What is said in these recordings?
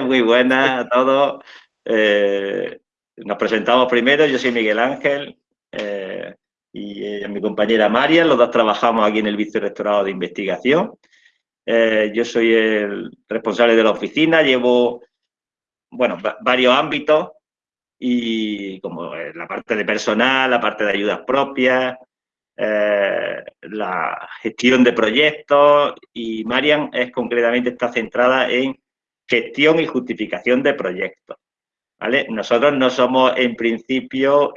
muy buenas a todos. Eh, nos presentamos primero, yo soy Miguel Ángel eh, y mi compañera María, los dos trabajamos aquí en el Vicerrectorado de Investigación. yo soy el responsable de la oficina, llevo, bueno, varios ámbitos y como la parte de personal, la parte de ayudas propias, eh, la gestión de proyectos y Marian es concretamente está centrada en gestión y justificación de proyectos. ¿vale? Nosotros no somos en principio,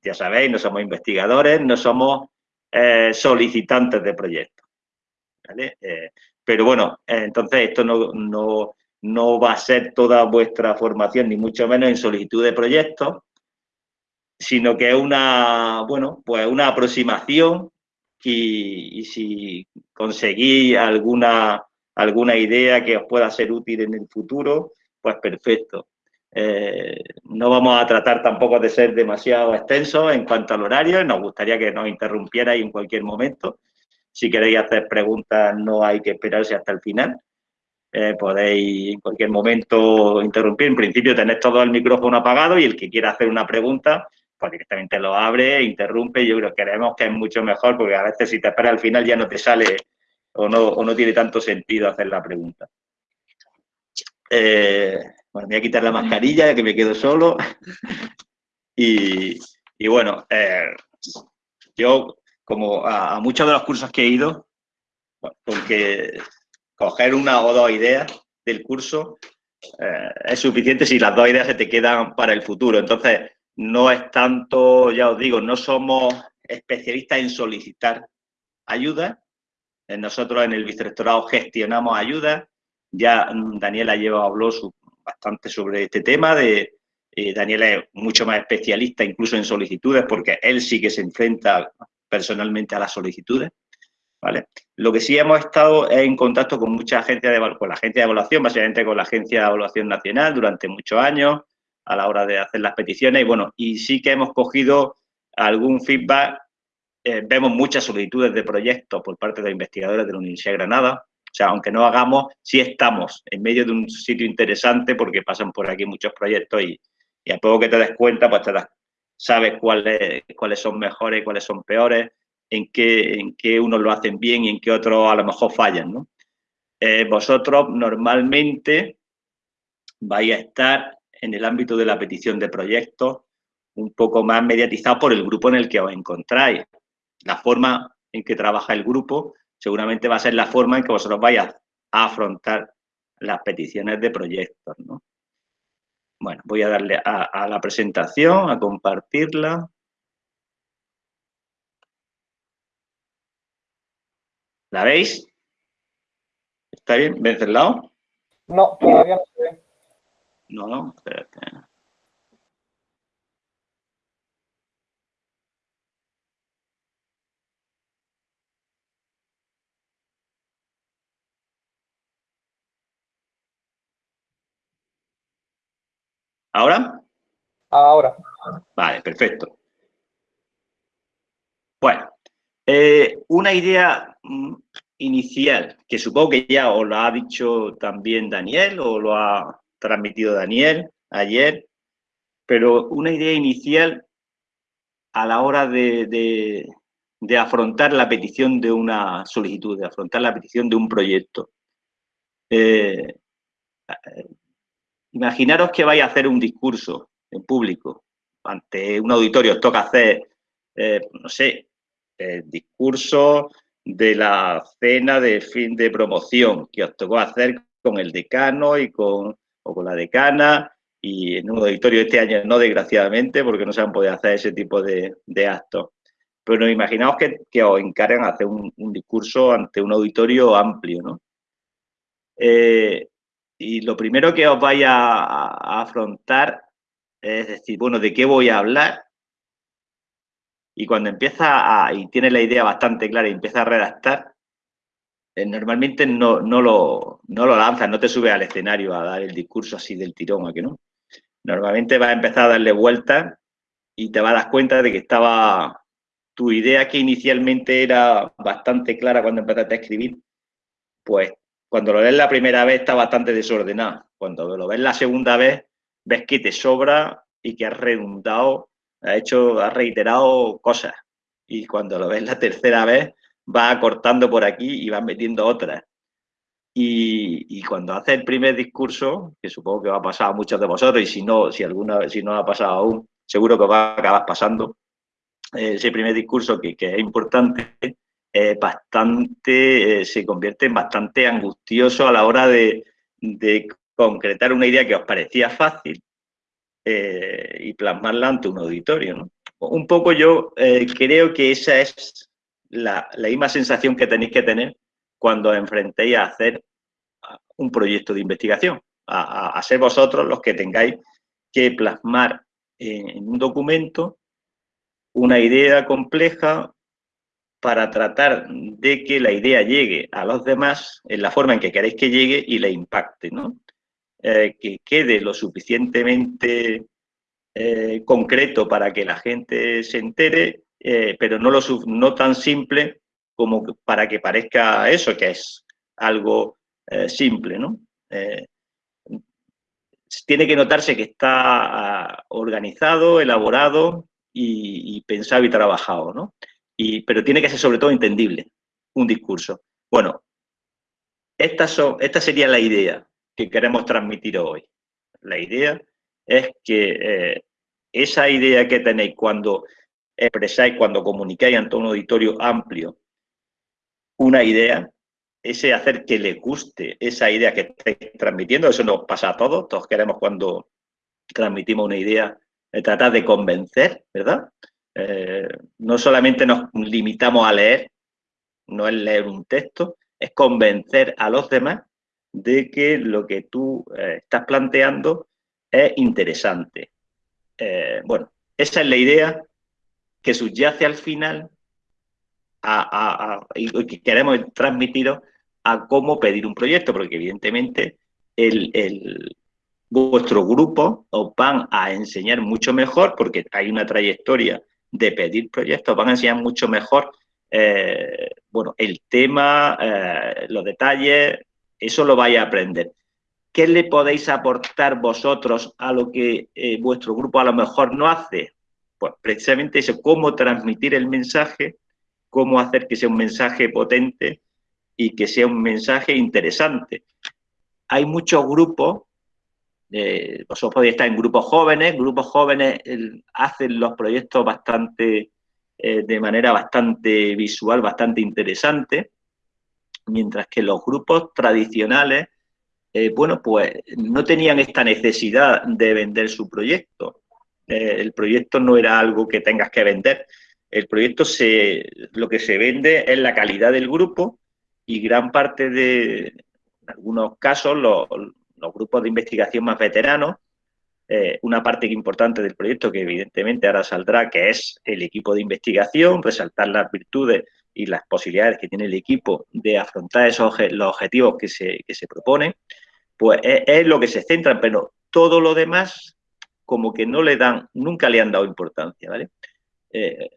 ya sabéis, no somos investigadores, no somos eh, solicitantes de proyectos. ¿vale? Eh, pero bueno, entonces esto no, no, no va a ser toda vuestra formación, ni mucho menos en solicitud de proyectos, sino que es una, bueno, pues una aproximación y, si conseguís alguna, alguna idea que os pueda ser útil en el futuro, pues perfecto. Eh, no vamos a tratar tampoco de ser demasiado extensos en cuanto al horario, nos gustaría que nos interrumpierais en cualquier momento. Si queréis hacer preguntas no hay que esperarse hasta el final. Eh, podéis en cualquier momento interrumpir. En principio tenéis todo el micrófono apagado y el que quiera hacer una pregunta, pues directamente lo abre, interrumpe, yo creo que creemos que es mucho mejor porque a veces si te esperas al final ya no te sale o no, o no tiene tanto sentido hacer la pregunta. Eh, bueno, me voy a quitar la mascarilla ya que me quedo solo. y, bueno, eh, yo como a, muchos de los cursos que he ido, porque coger una o dos ideas del curso eh, es suficiente si las dos ideas se te quedan para el futuro. Entonces, no es tanto, ya os digo, no somos especialistas en solicitar ayuda. Eh, nosotros en el vicerrectorado gestionamos ayuda. Ya mm, Daniela lleva, habló bastante sobre este tema. De, eh, Daniela es mucho más especialista incluso en solicitudes porque él sí que se enfrenta personalmente a las solicitudes. ¿vale? Lo que sí hemos estado es en contacto con mucha agencia de, con la agencia de evaluación, básicamente con la Agencia de Evaluación Nacional durante muchos años, a la hora de hacer las peticiones. Y bueno, y sí que hemos cogido algún feedback. Eh, vemos muchas solicitudes de proyectos por parte de investigadores de la Universidad de Granada. O sea, aunque no hagamos, sí estamos en medio de un sitio interesante porque pasan por aquí muchos proyectos y, a poco que te des cuenta, pues te das, sabes cuáles, cuáles son mejores cuáles son peores, en qué, en qué unos lo hacen bien y en qué otros a lo mejor fallan, ¿no? Eh, vosotros normalmente vais a estar en el ámbito de la petición de proyectos un poco más mediatizado por el grupo en el que os encontráis. La forma en que trabaja el grupo seguramente va a ser la forma en que vosotros vayáis a afrontar las peticiones de proyectos. Bueno, voy a darle a, a la presentación, a compartirla. ¿La veis? ¿Está bien? ¿Ves el lado? No, todavía no se ve. No, no, espérate. ¿Ahora? Ahora. Vale, perfecto. Bueno, eh, una idea mm, inicial, que supongo que ya os lo ha dicho también Daniel o lo ha transmitido Daniel ayer, pero una idea inicial a la hora de, afrontar la petición de una solicitud, de afrontar la petición de un proyecto. Eh, imaginaros que vais a hacer un discurso en público ante un auditorio, os toca hacer, eh, no sé, el discurso de la cena de fin de promoción que os tocó hacer con el decano y con o con la decana y en un auditorio este año no, desgraciadamente, porque no se han podido hacer ese tipo de, actos. Pero imaginaos que, que os encargan hacer un, discurso ante un auditorio amplio, ¿no? Eh, y lo primero que os vaya a, afrontar es decir, bueno, ¿de qué voy a hablar? Y cuando empieza a, y tiene la idea bastante clara y empieza a redactar, eh, normalmente no, no, lo, no lo lanzas, no te subes al escenario a dar el discurso así del tirón, ¿a que no? Normalmente vas a empezar a darle vueltas y te vas a dar cuenta de que estaba tu idea que inicialmente era bastante clara cuando empezaste a escribir, pues cuando lo ves la primera vez está bastante desordenado. Cuando lo ves la segunda vez, ves que te sobra y que has redundado, has hecho, has reiterado cosas. Y cuando lo ves la tercera vez, vas acortando por aquí y vas metiendo otras. Y, cuando haces el primer discurso, que supongo que va a pasar a muchos de vosotros, y si no, si alguna si no ha pasado aún, seguro que va a acabar pasando, eh, ese primer discurso que, es importante, bastante, eh, se convierte en bastante angustioso a la hora de, concretar una idea que os parecía fácil eh, y plasmarla ante un auditorio. Un poco yo creo que esa es la, misma sensación que tenéis que tener cuando os enfrentéis a hacer un proyecto de investigación, a, ser vosotros los que tengáis que plasmar en, un documento una idea compleja para tratar de que la idea llegue a los demás en la forma en que queréis que llegue y le impacte, ¿no? Eh, que quede lo suficientemente eh, concreto para que la gente se entere, eh, pero no, lo, tan simple como para que parezca eso, que es algo simple, ¿no? Tiene que notarse que está ah, organizado, elaborado y, pensado y trabajado, ¿no? Pero tiene que ser sobre todo entendible, un discurso. Bueno, esta, esta sería la idea que queremos transmitir hoy. La idea es que eh, esa idea que tenéis cuando expresáis, cuando comunicáis ante un auditorio amplio, una idea, ese hacer que le guste esa idea que estáis transmitiendo, eso nos pasa a todos, todos queremos cuando transmitimos una idea, eh, tratar de convencer, ¿verdad? Eh, no solamente nos limitamos a leer, no es leer un texto, es convencer a los demás de que lo que tú eh, estás planteando es interesante. bueno, esa es la idea que subyace al final y que queremos transmitiros a cómo pedir un proyecto, porque evidentemente el, vuestro grupo os van a enseñar mucho mejor, porque hay una trayectoria de pedir proyectos, van a enseñar mucho mejor eh, bueno, el tema, eh, los detalles, eso lo vais a aprender. ¿Qué le podéis aportar vosotros a lo que eh, vuestro grupo a lo mejor no hace? Pues precisamente eso, cómo transmitir el mensaje, cómo hacer que sea un mensaje potente y que sea un mensaje interesante. Hay muchos grupos, eh, vosotros podéis estar en grupos jóvenes, grupos jóvenes hacen los proyectos bastante, eh, de manera bastante visual, bastante interesante, mientras que los grupos tradicionales, eh, bueno, pues no tenían esta necesidad de vender su proyecto. el proyecto no era algo que tengas que vender. El proyecto, se, lo que se vende es la calidad del grupo y gran parte de, en algunos casos, los, grupos de investigación más veteranos, eh, una parte importante del proyecto que evidentemente ahora saldrá, que es el equipo de investigación, resaltar las virtudes y las posibilidades que tiene el equipo de afrontar esos los objetivos que se, que se proponen, pues es, lo que se centra, pero todo lo demás como que no le dan, nunca le han dado importancia, ¿vale? Eh,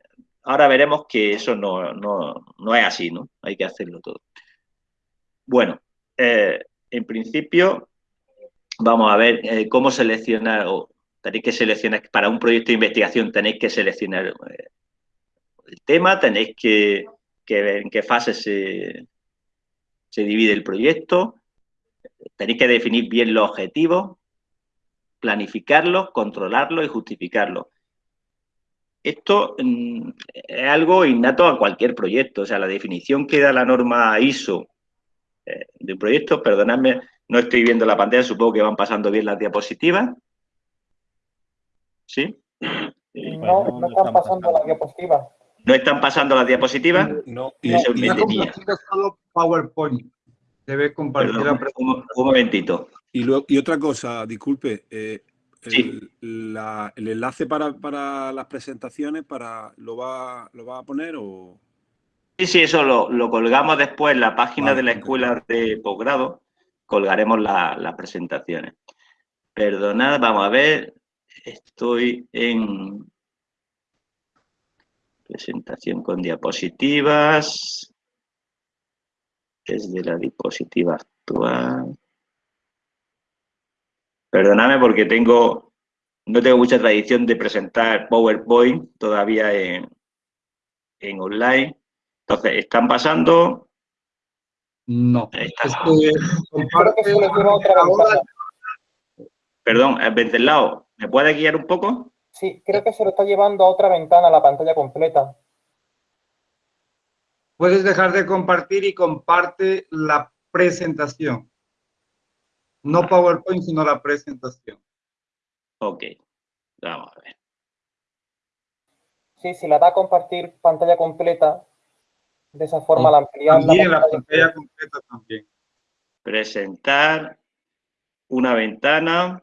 ahora veremos que eso no, no, es así, ¿no? Hay que hacerlo todo. Bueno, eh, en principio vamos a ver eh, cómo seleccionar, o tenéis que seleccionar, para un proyecto de investigación tenéis que seleccionar eh, el tema, tenéis que, ver en qué fase se, se divide el proyecto, tenéis que definir bien los objetivos, planificarlos, controlarlos y justificarlos. Esto mm, es algo innato a cualquier proyecto, o sea, la definición que da la norma ISO eh, de un proyecto, perdonadme, no estoy viendo la pantalla, supongo que van pasando bien las diapositivas. ¿Sí? No, no están pasando las diapositivas. ¿No están pasando las diapositivas? No, no. solo PowerPoint. Debe compartir Perdón, un, un, momentito. Y, y, otra cosa, disculpe, eh, el, el, enlace para, para, las presentaciones para ¿lo va, lo va a poner o...? Sí, sí, eso lo, lo colgamos después en la página de la escuela de posgrado, colgaremos las presentaciones. Perdonad, vamos a ver, estoy en presentación con diapositivas, desde la diapositiva actual. Perdóname porque tengo, no tengo mucha tradición de presentar PowerPoint todavía en, en online. Entonces, ¿están pasando? No. Creo que se le otra ventana. Perdón, Venceslao, ¿me puede guiar un poco? Sí, creo que se lo está llevando a otra ventana, la pantalla completa. Puedes dejar de compartir y comparte la presentación. No PowerPoint, sino la presentación. Ok, vamos a ver. Sí, si la da a compartir pantalla completa, de esa forma la ampliamos. También la pantalla completa también. Presentar una ventana.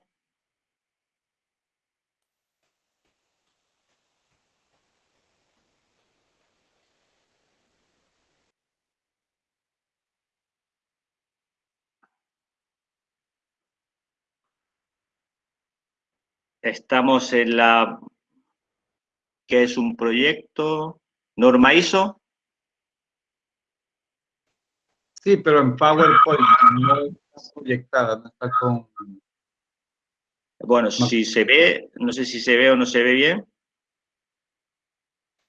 Estamos en la que es un proyecto norma ISO. Sí, pero en PowerPoint no está proyectada, no está con... Bueno, si se ve, no sé si se ve o no se ve bien.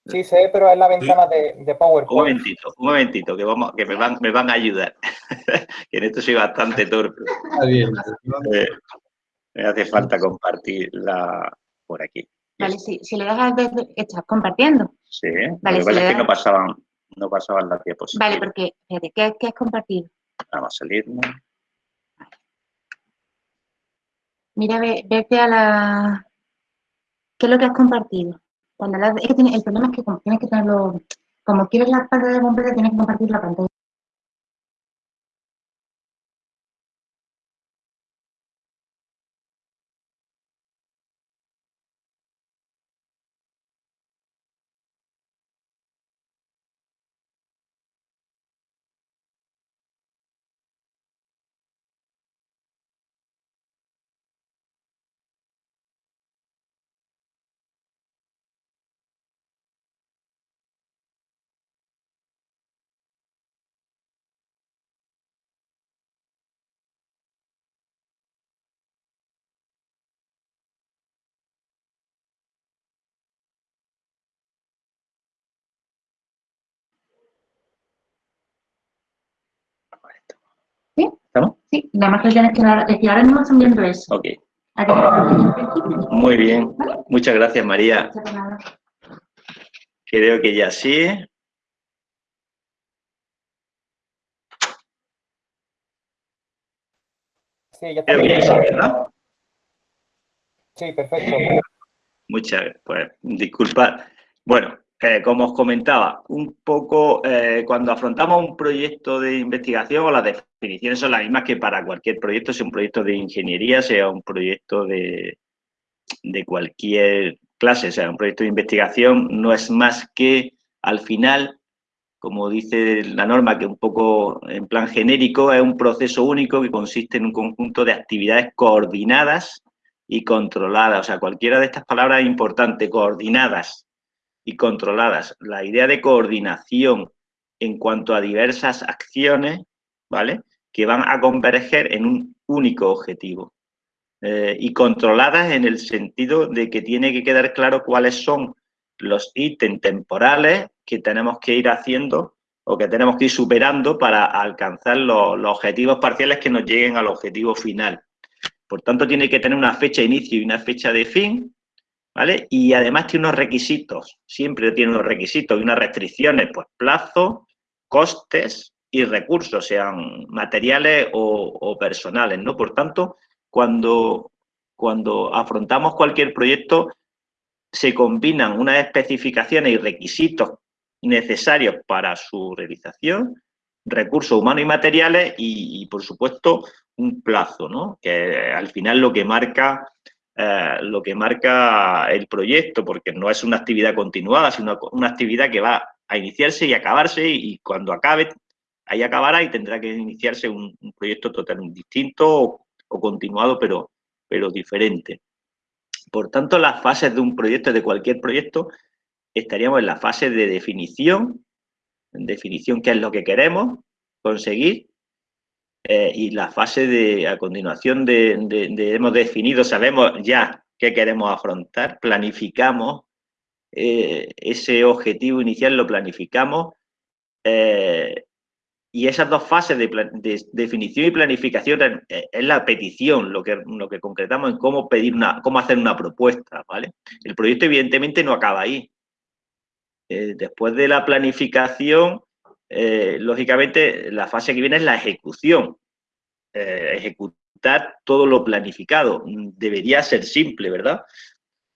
Sí, se ve, pero es la ventana de, de, PowerPoint. Un momentito, un momentito, que, vamos, que me, van, me van a ayudar. que en esto soy bastante torpe. Está bien. Eh, me hace falta compartir la por aquí. Vale, si, si le das a estás compartiendo. Sí, vale, lo que pasa es que no pasaban, no pasaban las diapositivas. Vale, porque, fíjate, ¿qué, qué es compartido? Vamos a salirnos. Mira, ve, vete a la... ¿Qué es lo que has compartido? Cuando la, es que tiene, el problema es que como tienes que tenerlo... Como quieres la pantalla completa, tienes que compartir la pantalla. Sí, nada más que tienes que decir, ahora mismo están viendo eso. Ok. Muy bien. Muchas gracias, María. Creo que ya sí. Sí, ya Creo que ya sí, está. ¿verdad? Sí, perfecto. Muchas, pues, disculpad. Bueno, como os comentaba, un poco eh, cuando afrontamos un proyecto de investigación, las definiciones son las mismas que para cualquier proyecto, sea un proyecto de ingeniería, sea un proyecto de, de cualquier clase, sea un proyecto de investigación, no es más que al final, como dice la norma, que un poco en plan genérico, es un proceso único que consiste en un conjunto de actividades coordinadas y controladas. O sea, cualquiera de estas palabras es importante, coordinadas y controladas. La idea de coordinación en cuanto a diversas acciones, ¿vale? Que van a converger en un único objetivo. Eh, y controladas en el sentido de que tiene que quedar claro cuáles son los ítems temporales que tenemos que ir haciendo o que tenemos que ir superando para alcanzar los, los objetivos parciales que nos lleguen al objetivo final. Por tanto, tiene que tener una fecha de inicio y una fecha de fin, Y además tiene unos requisitos, siempre tiene unos requisitos y unas restricciones, pues plazo, costes y recursos, sean materiales o, o personales, ¿no? Por tanto, cuando, cuando afrontamos cualquier proyecto, se combinan unas especificaciones y requisitos necesarios para su realización, recursos humanos y materiales y, y por supuesto, un plazo, ¿no? Que al final lo que marca eh, lo que marca el proyecto, porque no es una actividad continuada, sino una actividad que va a iniciarse y acabarse y, cuando acabe, ahí acabará y tendrá que iniciarse un, proyecto totalmente distinto o, continuado, pero, pero diferente. Por tanto, las fases de un proyecto, de cualquier proyecto, estaríamos en la fase de definición, definición qué es lo que queremos conseguir, eh, y la fase de, a continuación de, hemos definido, sabemos ya qué queremos afrontar, planificamos eh, ese objetivo inicial, lo planificamos eh, y esas dos fases de, definición y planificación es, la petición, lo que, lo que concretamos en cómo pedir una, cómo hacer una propuesta, ¿vale? El proyecto evidentemente no acaba ahí. después de la planificación, eh, lógicamente, la fase que viene es la ejecución. Eh, ejecutar todo lo planificado. Debería ser simple, ¿verdad?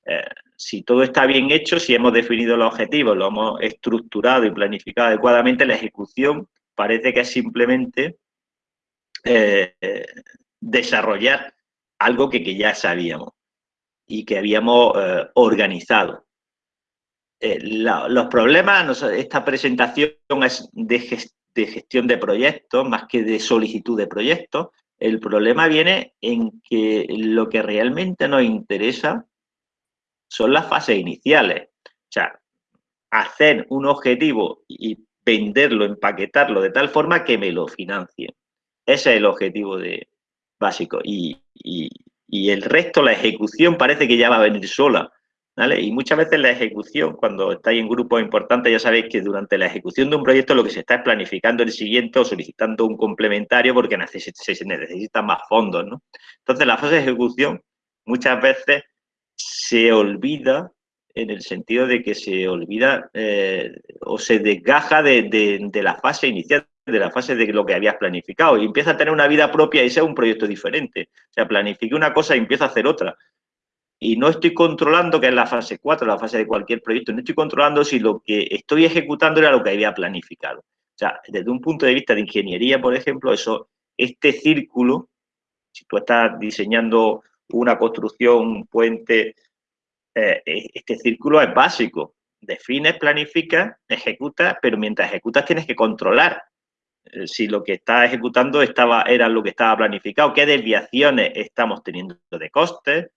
Eh, si todo está bien hecho, si hemos definido los objetivos, lo hemos estructurado y planificado adecuadamente, la ejecución parece que es simplemente desarrollar algo que, que, ya sabíamos y que habíamos organizado. Eh, los problemas, esta presentación es de, gestión de proyectos más que de solicitud de proyectos. El problema viene en que lo que realmente nos interesa son las fases iniciales. O sea, hacer un objetivo y venderlo, empaquetarlo de tal forma que me lo financien. Ese es el objetivo de, básico. Y el resto, la ejecución, parece que ya va a venir sola. Y muchas veces la ejecución, cuando estáis en grupos importantes, ya sabéis que durante la ejecución de un proyecto lo que se está es planificando el siguiente o solicitando un complementario porque se necesitan más fondos, ¿no? Entonces, la fase de ejecución muchas veces se olvida en el sentido de que se olvida eh, o se desgaja de, la fase inicial, de la fase de lo que habías planificado y empieza a tener una vida propia y sea un proyecto diferente. O sea, planifique una cosa y empieza a hacer otra y no estoy controlando, que es la fase 4, la fase de cualquier proyecto, no estoy controlando si lo que estoy ejecutando era lo que había planificado. O sea, desde un punto de vista de ingeniería, por ejemplo, eso, este círculo, si tú estás diseñando una construcción, un puente, eh, este círculo es básico. Defines, planificas, ejecutas, pero mientras ejecutas tienes que controlar eh, si lo que estás ejecutando estaba, era lo que estaba planificado, qué desviaciones estamos teniendo de costes,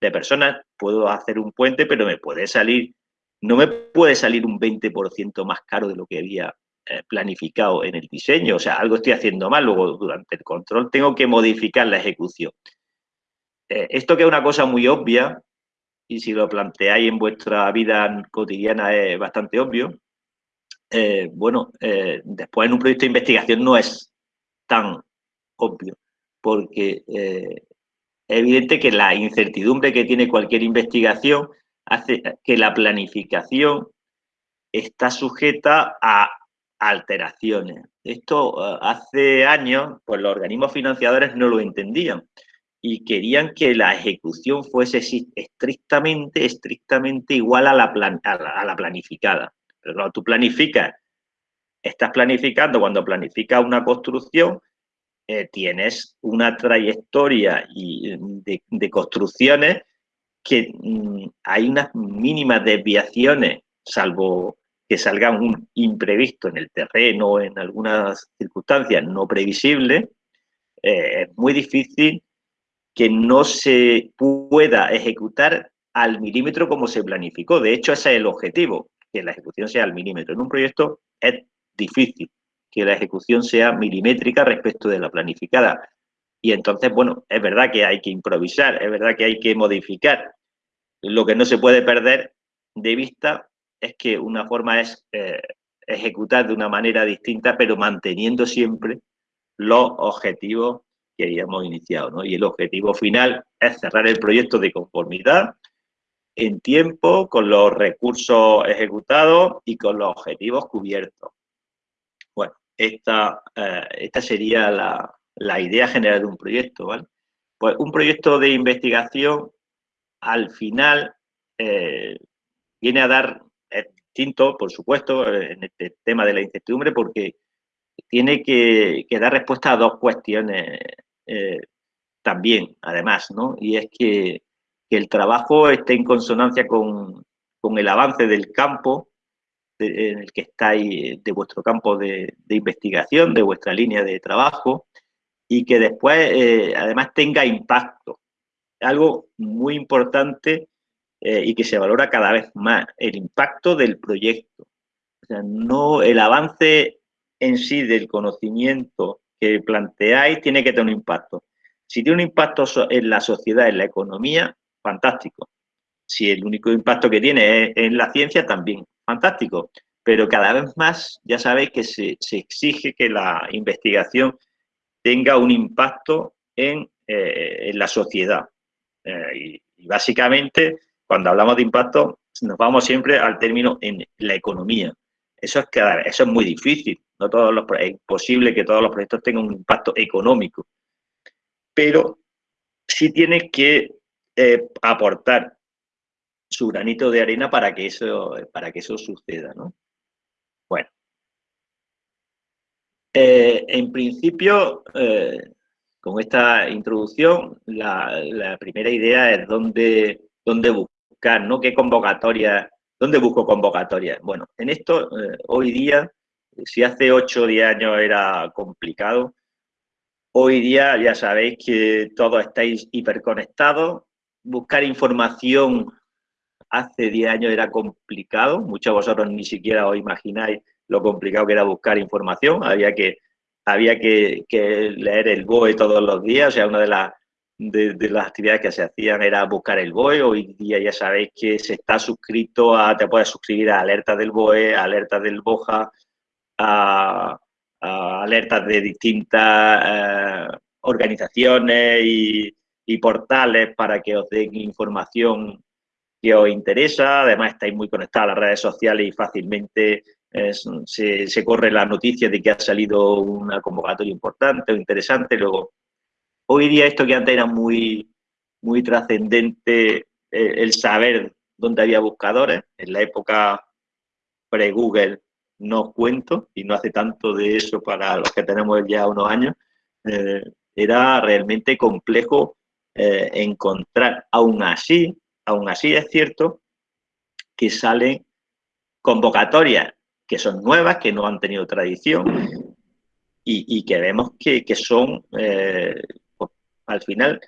de personas, puedo hacer un puente, pero me puede salir, no me puede salir un 20% más caro de lo que había eh, planificado en el diseño. O sea, algo estoy haciendo mal, luego durante el control tengo que modificar la ejecución. Eh, esto que es una cosa muy obvia, y si lo planteáis en vuestra vida cotidiana es bastante obvio, eh, bueno, después en un proyecto de investigación no es tan obvio, porque es evidente que la incertidumbre que tiene cualquier investigación hace que la planificación está sujeta a alteraciones. Esto eh, hace años, pues los organismos financiadores no lo entendían y querían que la ejecución fuese estrictamente, estrictamente igual a la, a la, planificada. Pero cuando tú planificas, estás planificando, cuando planificas una construcción, eh, tienes una trayectoria y, de, construcciones que mm, hay unas mínimas desviaciones, salvo que salgan un imprevisto en el terreno o en algunas circunstancias no previsibles, eh, es muy difícil que no se pueda ejecutar al milímetro como se planificó. De hecho, ese es el objetivo, que la ejecución sea al milímetro. En un proyecto es difícil que la ejecución sea milimétrica respecto de la planificada. Y entonces, bueno, es verdad que hay que improvisar, es verdad que hay que modificar. Lo que no se puede perder de vista es que una forma es eh, ejecutar de una manera distinta, pero manteniendo siempre los objetivos que habíamos iniciado. Y el objetivo final es cerrar el proyecto de conformidad en tiempo, con los recursos ejecutados y con los objetivos cubiertos. Esta, eh, esta sería la, idea general de un proyecto, ¿vale? Pues un proyecto de investigación, al final, eh, viene a dar, es distinto, por supuesto, en este tema de la incertidumbre, porque tiene que, dar respuesta a dos cuestiones eh, también, además, ¿no? Y es que, el trabajo esté en consonancia con, con el avance del campo, en el que estáis, de vuestro campo de, investigación, de vuestra línea de trabajo, y que después eh, además tenga impacto. Algo muy importante eh, y que se valora cada vez más, el impacto del proyecto. O sea, no el avance en sí del conocimiento que planteáis tiene que tener un impacto. Si tiene un impacto en la sociedad, en la economía, fantástico. Si el único impacto que tiene es en la ciencia, también, fantástico. Pero cada vez más ya sabéis que se, exige que la investigación tenga un impacto en, eh, la sociedad. Eh, y, básicamente, cuando hablamos de impacto, nos vamos siempre al término en la economía. Eso es, eso es muy difícil. No todos los, es imposible que todos los proyectos tengan un impacto económico. Pero sí tiene que eh, aportar su granito de arena para que eso, para que eso suceda. ¿no? Bueno. Eh, en principio, eh, con esta introducción, la, primera idea es dónde, dónde buscar, ¿no? ¿Qué convocatoria, dónde busco convocatoria? Bueno, en esto, hoy día, si hace 8 o 10 años era complicado, hoy día ya sabéis que todos estáis hiperconectados, buscar información hace 10 años era complicado, muchos de vosotros ni siquiera os imagináis lo complicado que era buscar información, había que, había que, leer el BOE todos los días, o sea, una de, las de, las actividades que se hacían era buscar el BOE, hoy día ya sabéis que se está suscrito a, te puedes suscribir a alertas del BOE, a alertas del BOJA, alertas de distintas eh, organizaciones y, portales para que os den información os interesa. Además, estáis muy conectados a las redes sociales y fácilmente se, corre la noticia de que ha salido una convocatoria importante o interesante. Luego, hoy día esto que antes era muy, muy trascendente, eh, el saber dónde había buscadores, en la época pre-Google no cuento, y no hace tanto de eso para los que tenemos ya unos años, eh, era realmente complejo eh, encontrar. Aún así, aún así es cierto que salen convocatorias que son nuevas, que no han tenido tradición y, que vemos que, son, eh, pues, al final,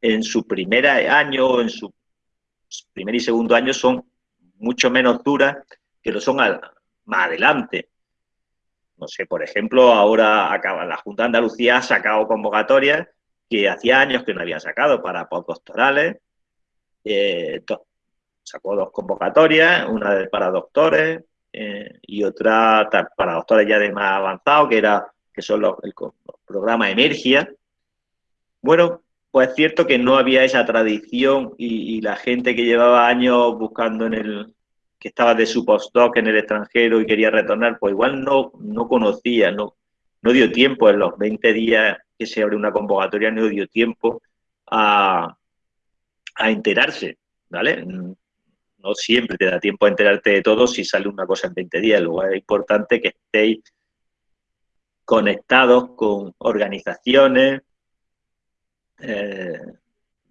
en su primer año, en su primer y segundo año, son mucho menos duras que lo son más adelante. No sé, por ejemplo, ahora la Junta de Andalucía ha sacado convocatorias que hacía años que no había sacado para postdoctorales. Eh, sacó dos convocatorias, una para doctores eh, y otra para doctores ya de más avanzado, que era que son los, el, programa Emergia. Bueno, pues es cierto que no había esa tradición y la gente que llevaba años buscando en el, que estaba de su postdoc en el extranjero y quería retornar, pues igual no, no conocía, no, no dio tiempo en los 20 días que se abre una convocatoria, no dio tiempo a, a enterarse, ¿vale? No siempre te da tiempo a enterarte de todo si sale una cosa en 20 días, luego es importante que estéis conectados con organizaciones eh,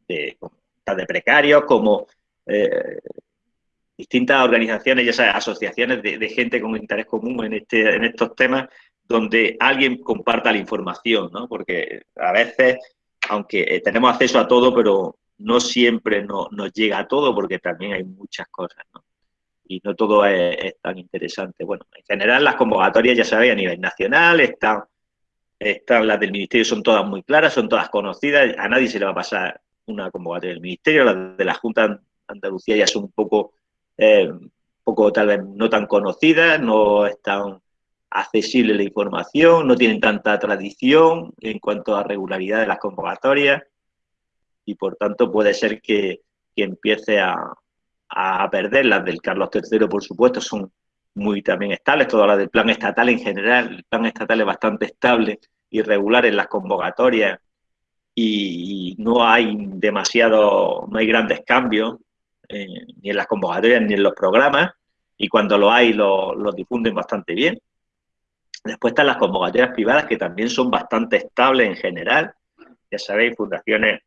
de, de precarios como eh, distintas organizaciones, ya sabes, asociaciones de, gente con interés común en, este, en estos temas, donde alguien comparta la información, ¿no? Porque a veces, aunque eh, tenemos acceso a todo, pero no siempre nos llega a todo, porque también hay muchas cosas, ¿no? Y no todo es, tan interesante. Bueno, en general las convocatorias, ya sabéis, a nivel nacional, están, están las del Ministerio, son todas muy claras, son todas conocidas, a nadie se le va a pasar una convocatoria del Ministerio, las de la Junta de Andalucía ya son un poco eh, poco tal vez no tan conocidas, no es tan accesible la información, no tienen tanta tradición en cuanto a regularidad de las convocatorias y por tanto puede ser que, empiece a, a, perder. Las del Carlos III, por supuesto, son muy también estables, todas las del plan estatal en general, el plan estatal es bastante estable y regular en las convocatorias y no hay demasiado, no hay grandes cambios eh, ni en las convocatorias ni en los programas, y cuando lo hay lo, difunden bastante bien. Después están las convocatorias privadas, que también son bastante estables en general. Ya sabéis, fundaciones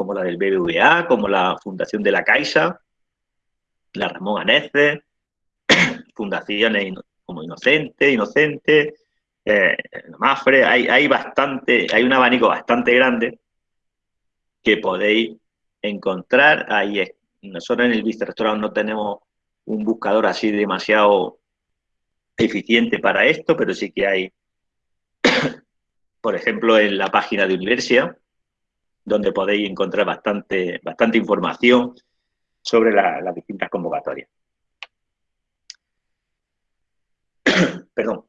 como la del BBVA, como la Fundación de la Caixa, la Ramón Anece, fundaciones como Inocente, Inocente, eh, Mafre, hay, hay bastante, hay un abanico bastante grande que podéis encontrar. Ahí nosotros en el vicerrectorado no tenemos un buscador así demasiado eficiente para esto, pero sí que hay por ejemplo, en la página de Universia, donde podéis encontrar bastante, bastante información sobre las distintas convocatorias. Perdón.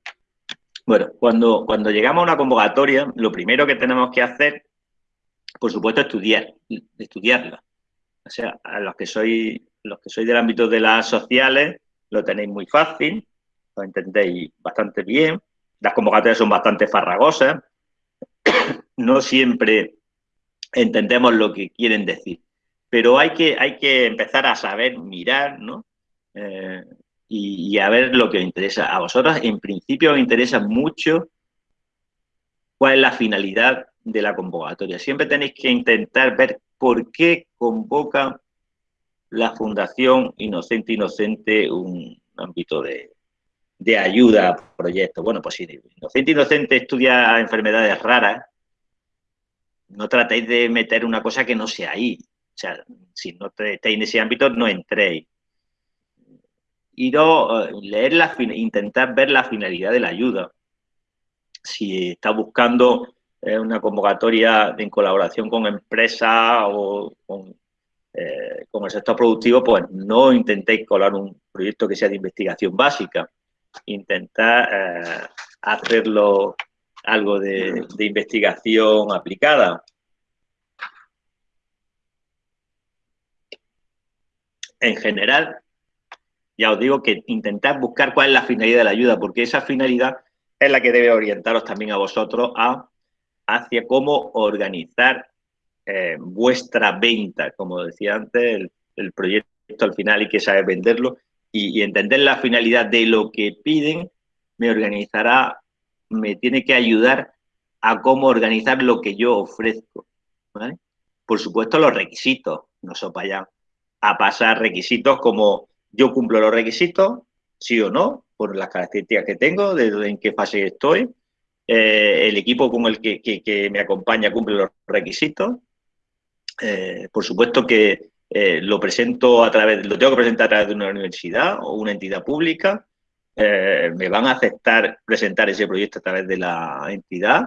Bueno, cuando, cuando llegamos a una convocatoria, lo primero que tenemos que hacer, por supuesto, es estudiar, estudiarla. O sea, a los que sois, los que sois del ámbito de las sociales, lo tenéis muy fácil, lo entendéis bastante bien. Las convocatorias son bastante farragosas. No siempre entendemos lo que quieren decir. Pero hay que, hay que empezar a saber mirar, ¿no? Eh, y, a ver lo que os interesa. A vosotros, en principio, os interesa mucho cuál es la finalidad de la convocatoria. Siempre tenéis que intentar ver por qué convoca la Fundación Inocente Inocente un ámbito de, de ayuda a proyectos. Bueno, pues si Inocente Inocente estudia enfermedades raras, no tratéis de meter una cosa que no sea ahí. O sea, si no estáis en ese ámbito, no entréis. Y eh, leer la, intentar ver la finalidad de la ayuda. Si está buscando eh, una convocatoria en colaboración con empresas o con, eh, con, el sector productivo, pues no intentéis colar un proyecto que sea de investigación básica. Intentar hacerlo algo de, investigación aplicada. En general, ya os digo que intentad buscar cuál es la finalidad de la ayuda, porque esa finalidad es la que debe orientaros también a vosotros a, hacia cómo organizar eh, vuestra venta, como decía antes, el, proyecto al final hay que saber venderlo y, y, entender la finalidad de lo que piden me organizará me tiene que ayudar a cómo organizar lo que yo ofrezco. Por supuesto, los requisitos, no se vayan a pasar requisitos como yo cumplo los requisitos, sí o no, por las características que tengo, de en qué fase estoy, eh, el equipo con el que, me acompaña cumple los requisitos. Eh, por supuesto que eh, lo presento a través, lo tengo que presentar a través de una universidad o una entidad pública, eh, me van a aceptar presentar ese proyecto a través de la entidad,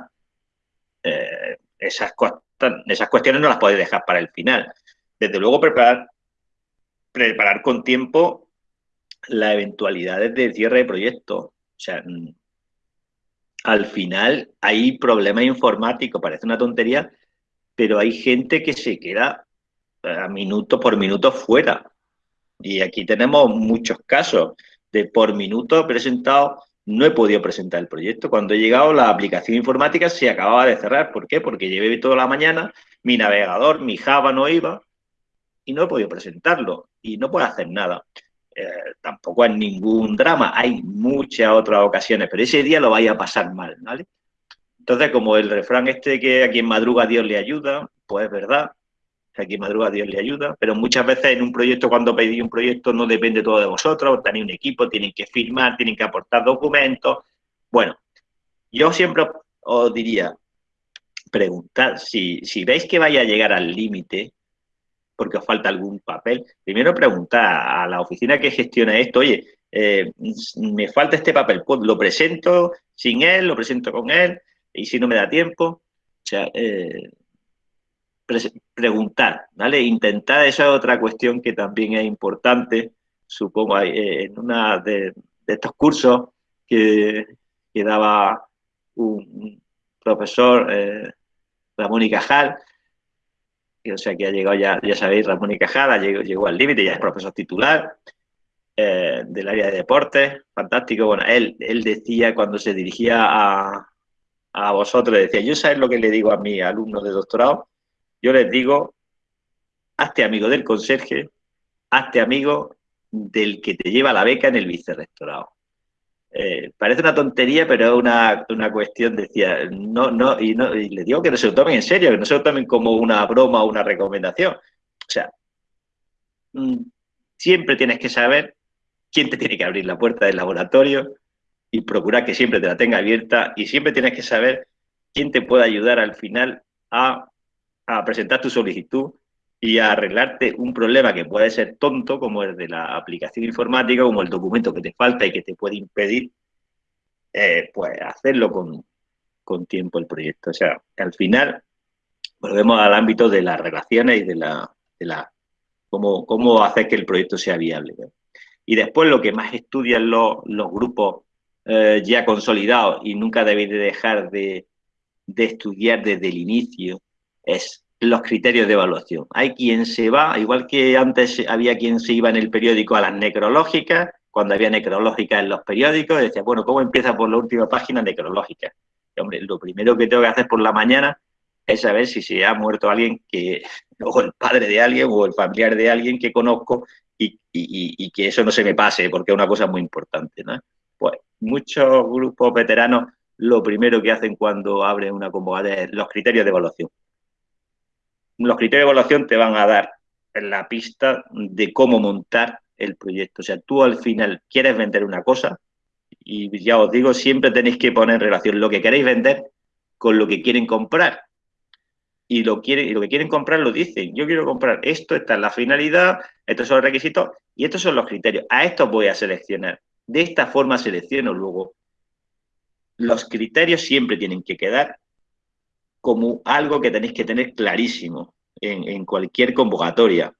eh, esas, esas cuestiones no las podéis dejar para el final. Desde luego, preparar, preparar con tiempo las eventualidades de cierre de proyecto. O sea, mm, al final hay problemas informáticos, parece una tontería, pero hay gente que se queda eh, a minuto por minuto fuera. Y aquí tenemos muchos casos de por minuto presentado, no he podido presentar el proyecto. Cuando he llegado, la aplicación informática se acababa de cerrar. ¿Por qué? Porque llevé toda la mañana, mi navegador, mi Java no iba y no he podido presentarlo y no puedo hacer nada. Eh, tampoco es ningún drama, hay muchas otras ocasiones, pero ese día lo vaya a pasar mal, ¿vale? Entonces, como el refrán este que a quien madruga Dios le ayuda, pues es verdad, aquí madruga Dios le ayuda, pero muchas veces en un proyecto, cuando pedís un proyecto, no depende todo de vosotros, tenéis un equipo, tienen que firmar, tienen que aportar documentos. Bueno, yo siempre os diría, preguntad, si, si veis que vaya a llegar al límite, porque os falta algún papel, primero preguntad a la oficina que gestiona esto, oye, eh, me falta este papel, pues lo presento sin él, lo presento con él, y si no me da tiempo, o sea, eh, preguntar, ¿vale? Intentar, esa es otra cuestión que también es importante, supongo, eh, en una de, estos cursos que, daba un profesor, eh, Ramón y Cajal, o sea que ha llegado ya, ya sabéis, Ramón y Cajal llegó, llegó al límite, ya es profesor titular eh, del área de deportes, fantástico. Bueno, él, él decía cuando se dirigía a, a vosotros, decía, yo sabes lo que le digo a mi alumno de doctorado, yo les digo, hazte amigo del conserje, hazte amigo del que te lleva la beca en el vicerrectorado. Eh, parece una tontería, pero es una, cuestión, decía, no, no, y, no, y le digo que no se lo tomen en serio, que no se lo tomen como una broma o una recomendación. O sea, mm, siempre tienes que saber quién te tiene que abrir la puerta del laboratorio y procurar que siempre te la tenga abierta y siempre tienes que saber quién te puede ayudar al final a a presentar tu solicitud y a arreglarte un problema que puede ser tonto, como el de la aplicación informática, como el documento que te falta y que te puede impedir, eh, pues hacerlo con, con tiempo el proyecto. O sea, al final volvemos al ámbito de las relaciones y de la, de la cómo, cómo hacer que el proyecto sea viable. Y después lo que más estudian los, los grupos eh, ya consolidados y nunca debéis de dejar de, de estudiar desde el inicio es los criterios de evaluación. Hay quien se va, igual que antes había quien se iba en el periódico a las necrológicas, cuando había necrológicas en los periódicos, decía, bueno, ¿cómo empieza por la última página necrológica? hombre, lo primero que tengo que hacer por la mañana es saber si se ha muerto alguien que, o el padre de alguien, o el familiar de alguien que conozco, y, y, y que eso no se me pase, porque es una cosa muy importante, ¿no? Pues muchos grupos veteranos lo primero que hacen cuando abren una convocatoria es los criterios de evaluación. Los criterios de evaluación te van a dar la pista de cómo montar el proyecto. O sea, tú al final quieres vender una cosa y ya os digo, siempre tenéis que poner en relación lo que queréis vender con lo que quieren comprar. Y lo, quieren, y lo que quieren comprar lo dicen. Yo quiero comprar esto, esta es la finalidad, estos son los requisitos y estos son los criterios. A estos voy a seleccionar. De esta forma selecciono luego. Los criterios siempre tienen que quedar como algo que tenéis que tener clarísimo en, cualquier convocatoria.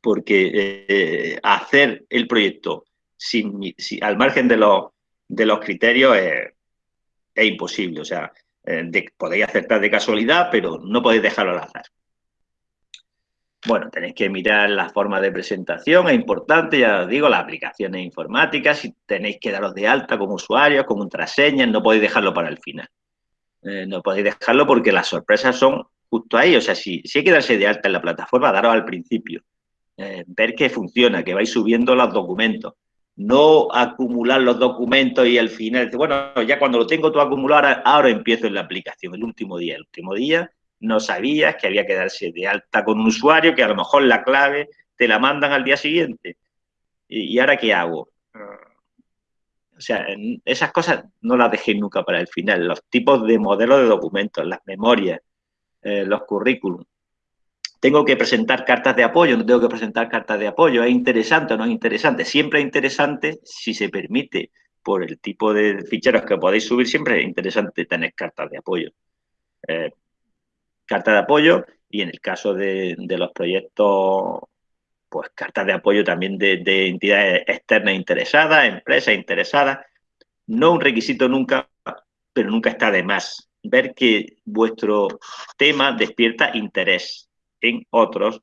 Porque eh, hacer el proyecto sin, al margen de los, de los criterios es, imposible. O sea, eh, podéis acertar de casualidad, pero no podéis dejarlo al azar. Bueno, tenéis que mirar la forma de presentación, es importante, ya os digo, las aplicaciones informáticas, si tenéis que daros de alta como usuarios, con contraseñas, no podéis dejarlo para el final. Eh, no podéis dejarlo porque las sorpresas son justo ahí, o sea, si, si hay que darse de alta en la plataforma, daros al principio, eh, ver que funciona, que vais subiendo los documentos, no acumular los documentos y al final, bueno, ya cuando lo tengo todo acumulado, ahora empiezo en la aplicación, el último día, el último día no sabías que había que darse de alta con un usuario, que a lo mejor la clave te la mandan al día siguiente. ¿Y, ahora qué hago? O sea, esas cosas no las dejé nunca para el final. Los tipos de modelos de documentos, las memorias, eh, los currículums. ¿Tengo que presentar cartas de apoyo? ¿No tengo que presentar cartas de apoyo? ¿Es interesante o no es interesante? Siempre es interesante, si se permite, por el tipo de ficheros que podéis subir, siempre es interesante tener cartas de apoyo. Eh, carta de apoyo y en el caso de, los proyectos, pues cartas de apoyo también de, entidades externas interesadas, empresas interesadas. No un requisito nunca, pero nunca está de más. Ver que vuestro tema despierta interés en otros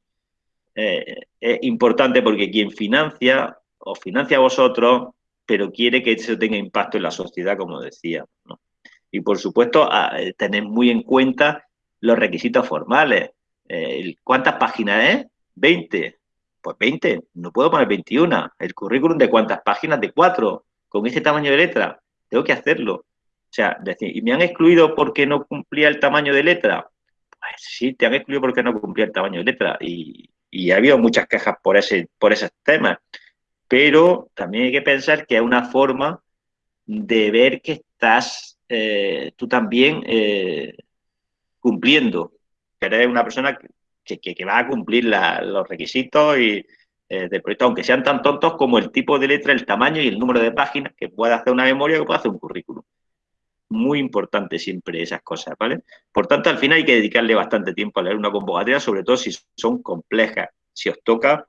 eh, es importante porque quien financia o financia a vosotros, pero quiere que eso tenga impacto en la sociedad, como decía. Y por supuesto, tener muy en cuenta los requisitos formales. Eh, ¿Cuántas páginas es? 20. Pues 20, no puedo poner 21. El currículum de cuántas páginas, de 4, con este tamaño de letra. Tengo que hacerlo. O sea, decir, ¿y me han excluido porque no cumplía el tamaño de letra? Pues sí, te han excluido porque no cumplía el tamaño de letra. Y, ha habido muchas quejas por ese, por esos temas. Pero también hay que pensar que es una forma de ver que estás eh, tú también eh, cumpliendo, que eres una persona que, va a cumplir los requisitos y, eh, del proyecto, aunque sean tan tontos como el tipo de letra, el tamaño y el número de páginas, que pueda hacer una memoria que pueda hacer un currículum. Muy importante siempre esas cosas, ¿vale? Por tanto, al final hay que dedicarle bastante tiempo a leer una convocatoria, sobre todo si son complejas. Si os toca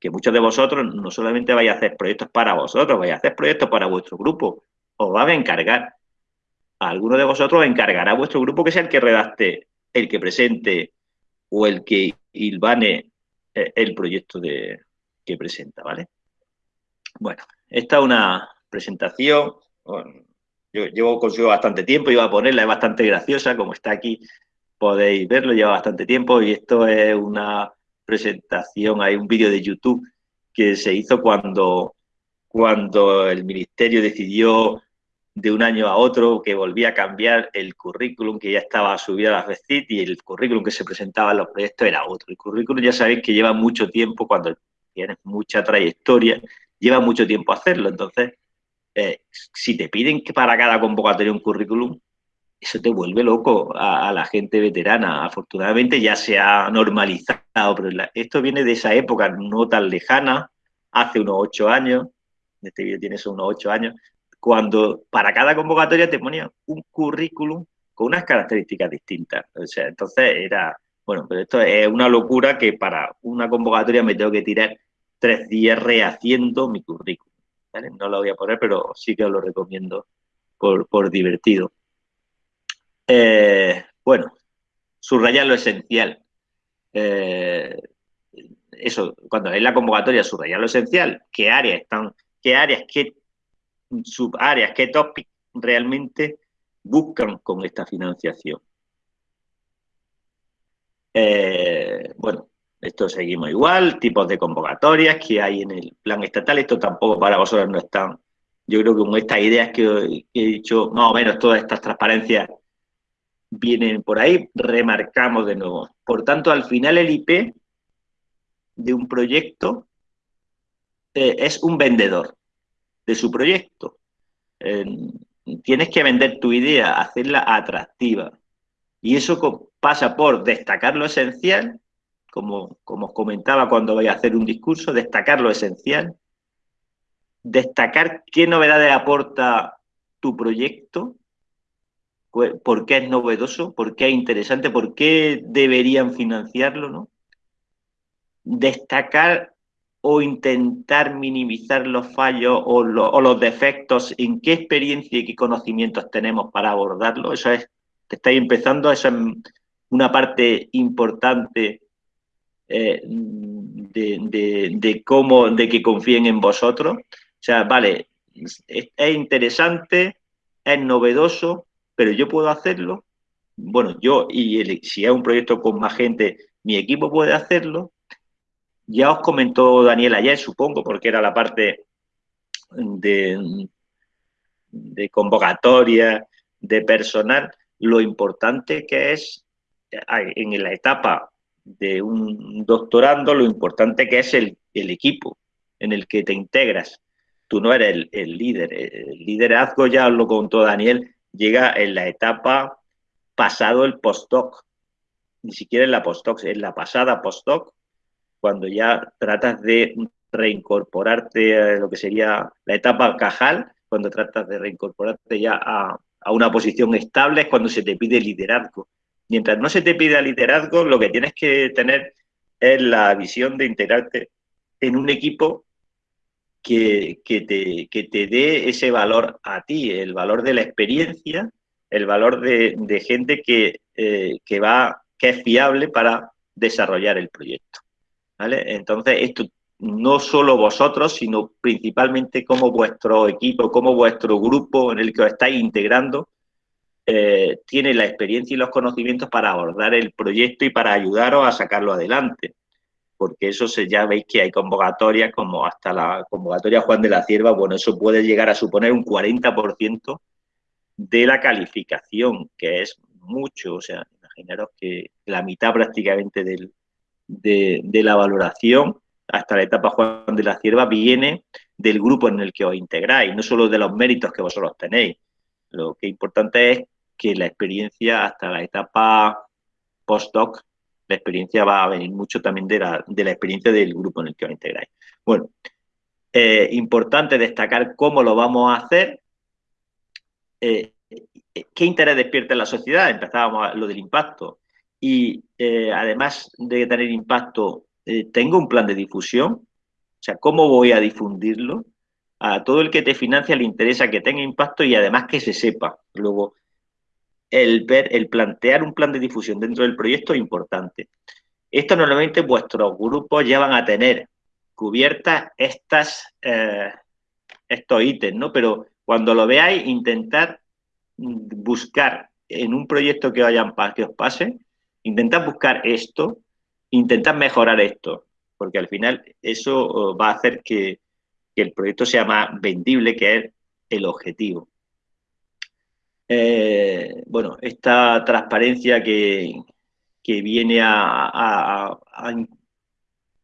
que muchos de vosotros no solamente vais a hacer proyectos para vosotros, vais a hacer proyectos para vuestro grupo, os va a encargar alguno de vosotros encargará a vuestro grupo que sea el que redacte, el que presente o el que ilvane eh, el proyecto de, que presenta, ¿vale? Bueno, esta es una presentación, yo llevo consigo bastante tiempo, iba a ponerla, es bastante graciosa, como está aquí podéis verlo, lleva bastante tiempo y esto es una presentación, hay un vídeo de YouTube que se hizo cuando, cuando el ministerio decidió de un año a otro que volvía a cambiar el currículum que ya estaba subido a la FECIT y el currículum que se presentaba en los proyectos era otro. El currículum ya sabéis que lleva mucho tiempo, cuando tienes mucha trayectoria, lleva mucho tiempo hacerlo. Entonces, eh, si te piden que para cada convocatoria un currículum, eso te vuelve loco a, la gente veterana. Afortunadamente ya se ha normalizado, pero esto viene de esa época no tan lejana, hace unos ocho años, este vídeo tiene unos ocho años, cuando para cada convocatoria te ponía un currículum con unas características distintas. O sea, entonces era, bueno, pero esto es una locura que para una convocatoria me tengo que tirar tres días rehaciendo mi currículum. No lo voy a poner, pero sí que os lo recomiendo por, divertido. Eh, bueno, subrayar lo esencial. Eh, eso, cuando hay la convocatoria, subrayar lo esencial, qué áreas están, qué áreas, qué subáreas, qué topics realmente buscan con esta financiación. Eh, bueno, esto seguimos igual, tipos de convocatorias que hay en el plan estatal, esto tampoco para vosotros no están. Yo creo que con estas ideas que he dicho, más o menos todas estas transparencias vienen por ahí, remarcamos de nuevo. Por tanto, al final el IP de un proyecto eh, es un vendedor de su proyecto. tienes que vender tu idea, hacerla atractiva. Y eso pasa por destacar lo esencial, como, como os comentaba cuando voy a hacer un discurso, destacar lo esencial, destacar qué novedades aporta tu proyecto, por qué es novedoso, por qué es interesante, por qué deberían financiarlo, ¿no? Destacar o intentar minimizar los fallos o, los defectos, en qué experiencia y qué conocimientos tenemos para abordarlo. Eso es, estáis empezando, eso es una parte importante eh, de, cómo, de que confíen en vosotros. O sea, vale, es interesante, es novedoso, pero yo puedo hacerlo. Bueno, yo y si es un proyecto con más gente, mi equipo puede hacerlo. Ya os comentó Daniel ayer, supongo, porque era la parte de, convocatoria, de personal, lo importante que es en la etapa de un doctorando, lo importante que es el, equipo en el que te integras. Tú no eres el, el líder. El liderazgo, ya lo contó Daniel, llega en la etapa pasado el postdoc, ni siquiera en la postdoc, en la pasada postdoc, cuando ya tratas de reincorporarte a lo que sería la etapa cajal, cuando tratas de reincorporarte ya a, una posición estable, es cuando se te pide liderazgo. Mientras no se te pida liderazgo, lo que tienes que tener es la visión de integrarte en un equipo que, te, te dé ese valor a ti, el valor de la experiencia, el valor de, gente que, eh, que, va, que es fiable para desarrollar el proyecto. ¿Vale? Entonces, esto no solo vosotros, sino principalmente como vuestro equipo, como vuestro grupo en el que os estáis integrando, eh, tiene la experiencia y los conocimientos para abordar el proyecto y para ayudaros a sacarlo adelante porque eso se, ya veis que hay convocatorias como hasta la convocatoria Juan de la Cierva, bueno, eso puede llegar a suponer un 40% de la calificación, que es mucho, o sea, imaginaros que la mitad prácticamente del, de, la valoración hasta la etapa Juan de la Cierva viene del grupo en el que os integráis, no solo de los méritos que vosotros tenéis. Lo que es importante es que la experiencia hasta la etapa postdoc la experiencia va a venir mucho también de la, experiencia del grupo en el que os integráis. Bueno, eh, importante destacar cómo lo vamos a hacer. Eh, ¿Qué interés despierta en la sociedad? Empezábamos a lo del impacto. Y eh, además de tener impacto, tengo un plan de difusión. O sea, ¿cómo voy a difundirlo? A todo el que te financia le interesa que tenga impacto y además que se sepa. Luego, el ver, el plantear un plan de difusión dentro del proyecto es importante. Esto normalmente vuestros grupos ya van a tener cubiertas estas, eh, estos ítems, ¿no? Pero cuando lo veáis, intentad buscar en un proyecto que, vayan, que os pase, intentad buscar esto, intentad mejorar esto, porque al final eso oh, va a hacer que, que el proyecto sea más vendible, que es el objetivo. Eh, bueno, esta transparencia que, viene a,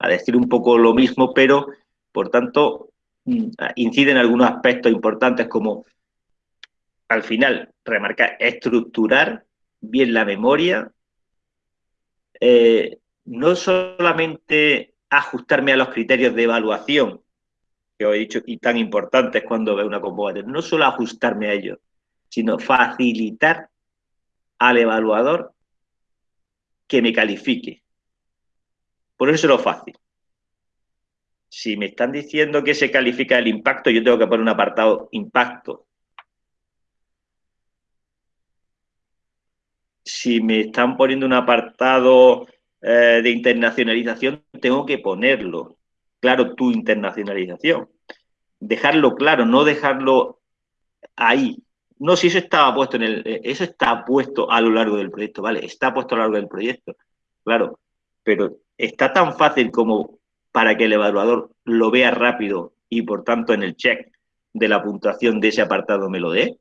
decir un poco lo mismo, pero por tanto mm, incide en algunos aspectos importantes como al final remarcar, estructurar bien la memoria, eh, no solamente ajustarme a los criterios de evaluación, que os he dicho y tan importantes cuando veo una convocatoria. No solo ajustarme a ellos, sino facilitar al evaluador que me califique. Por eso es lo fácil. Si me están diciendo que se califica el impacto, yo tengo que poner un apartado impacto. Si me están poniendo un apartado eh, de internacionalización, tengo que ponerlo. Claro, tu internacionalización. Dejarlo claro, no dejarlo ahí. No, si eso estaba puesto en el, eh, eso está puesto a lo largo del proyecto, ¿vale? Está puesto a lo largo del proyecto, claro, pero está tan fácil como para que el evaluador lo vea rápido y por tanto en el check de la puntuación de ese apartado me lo dé?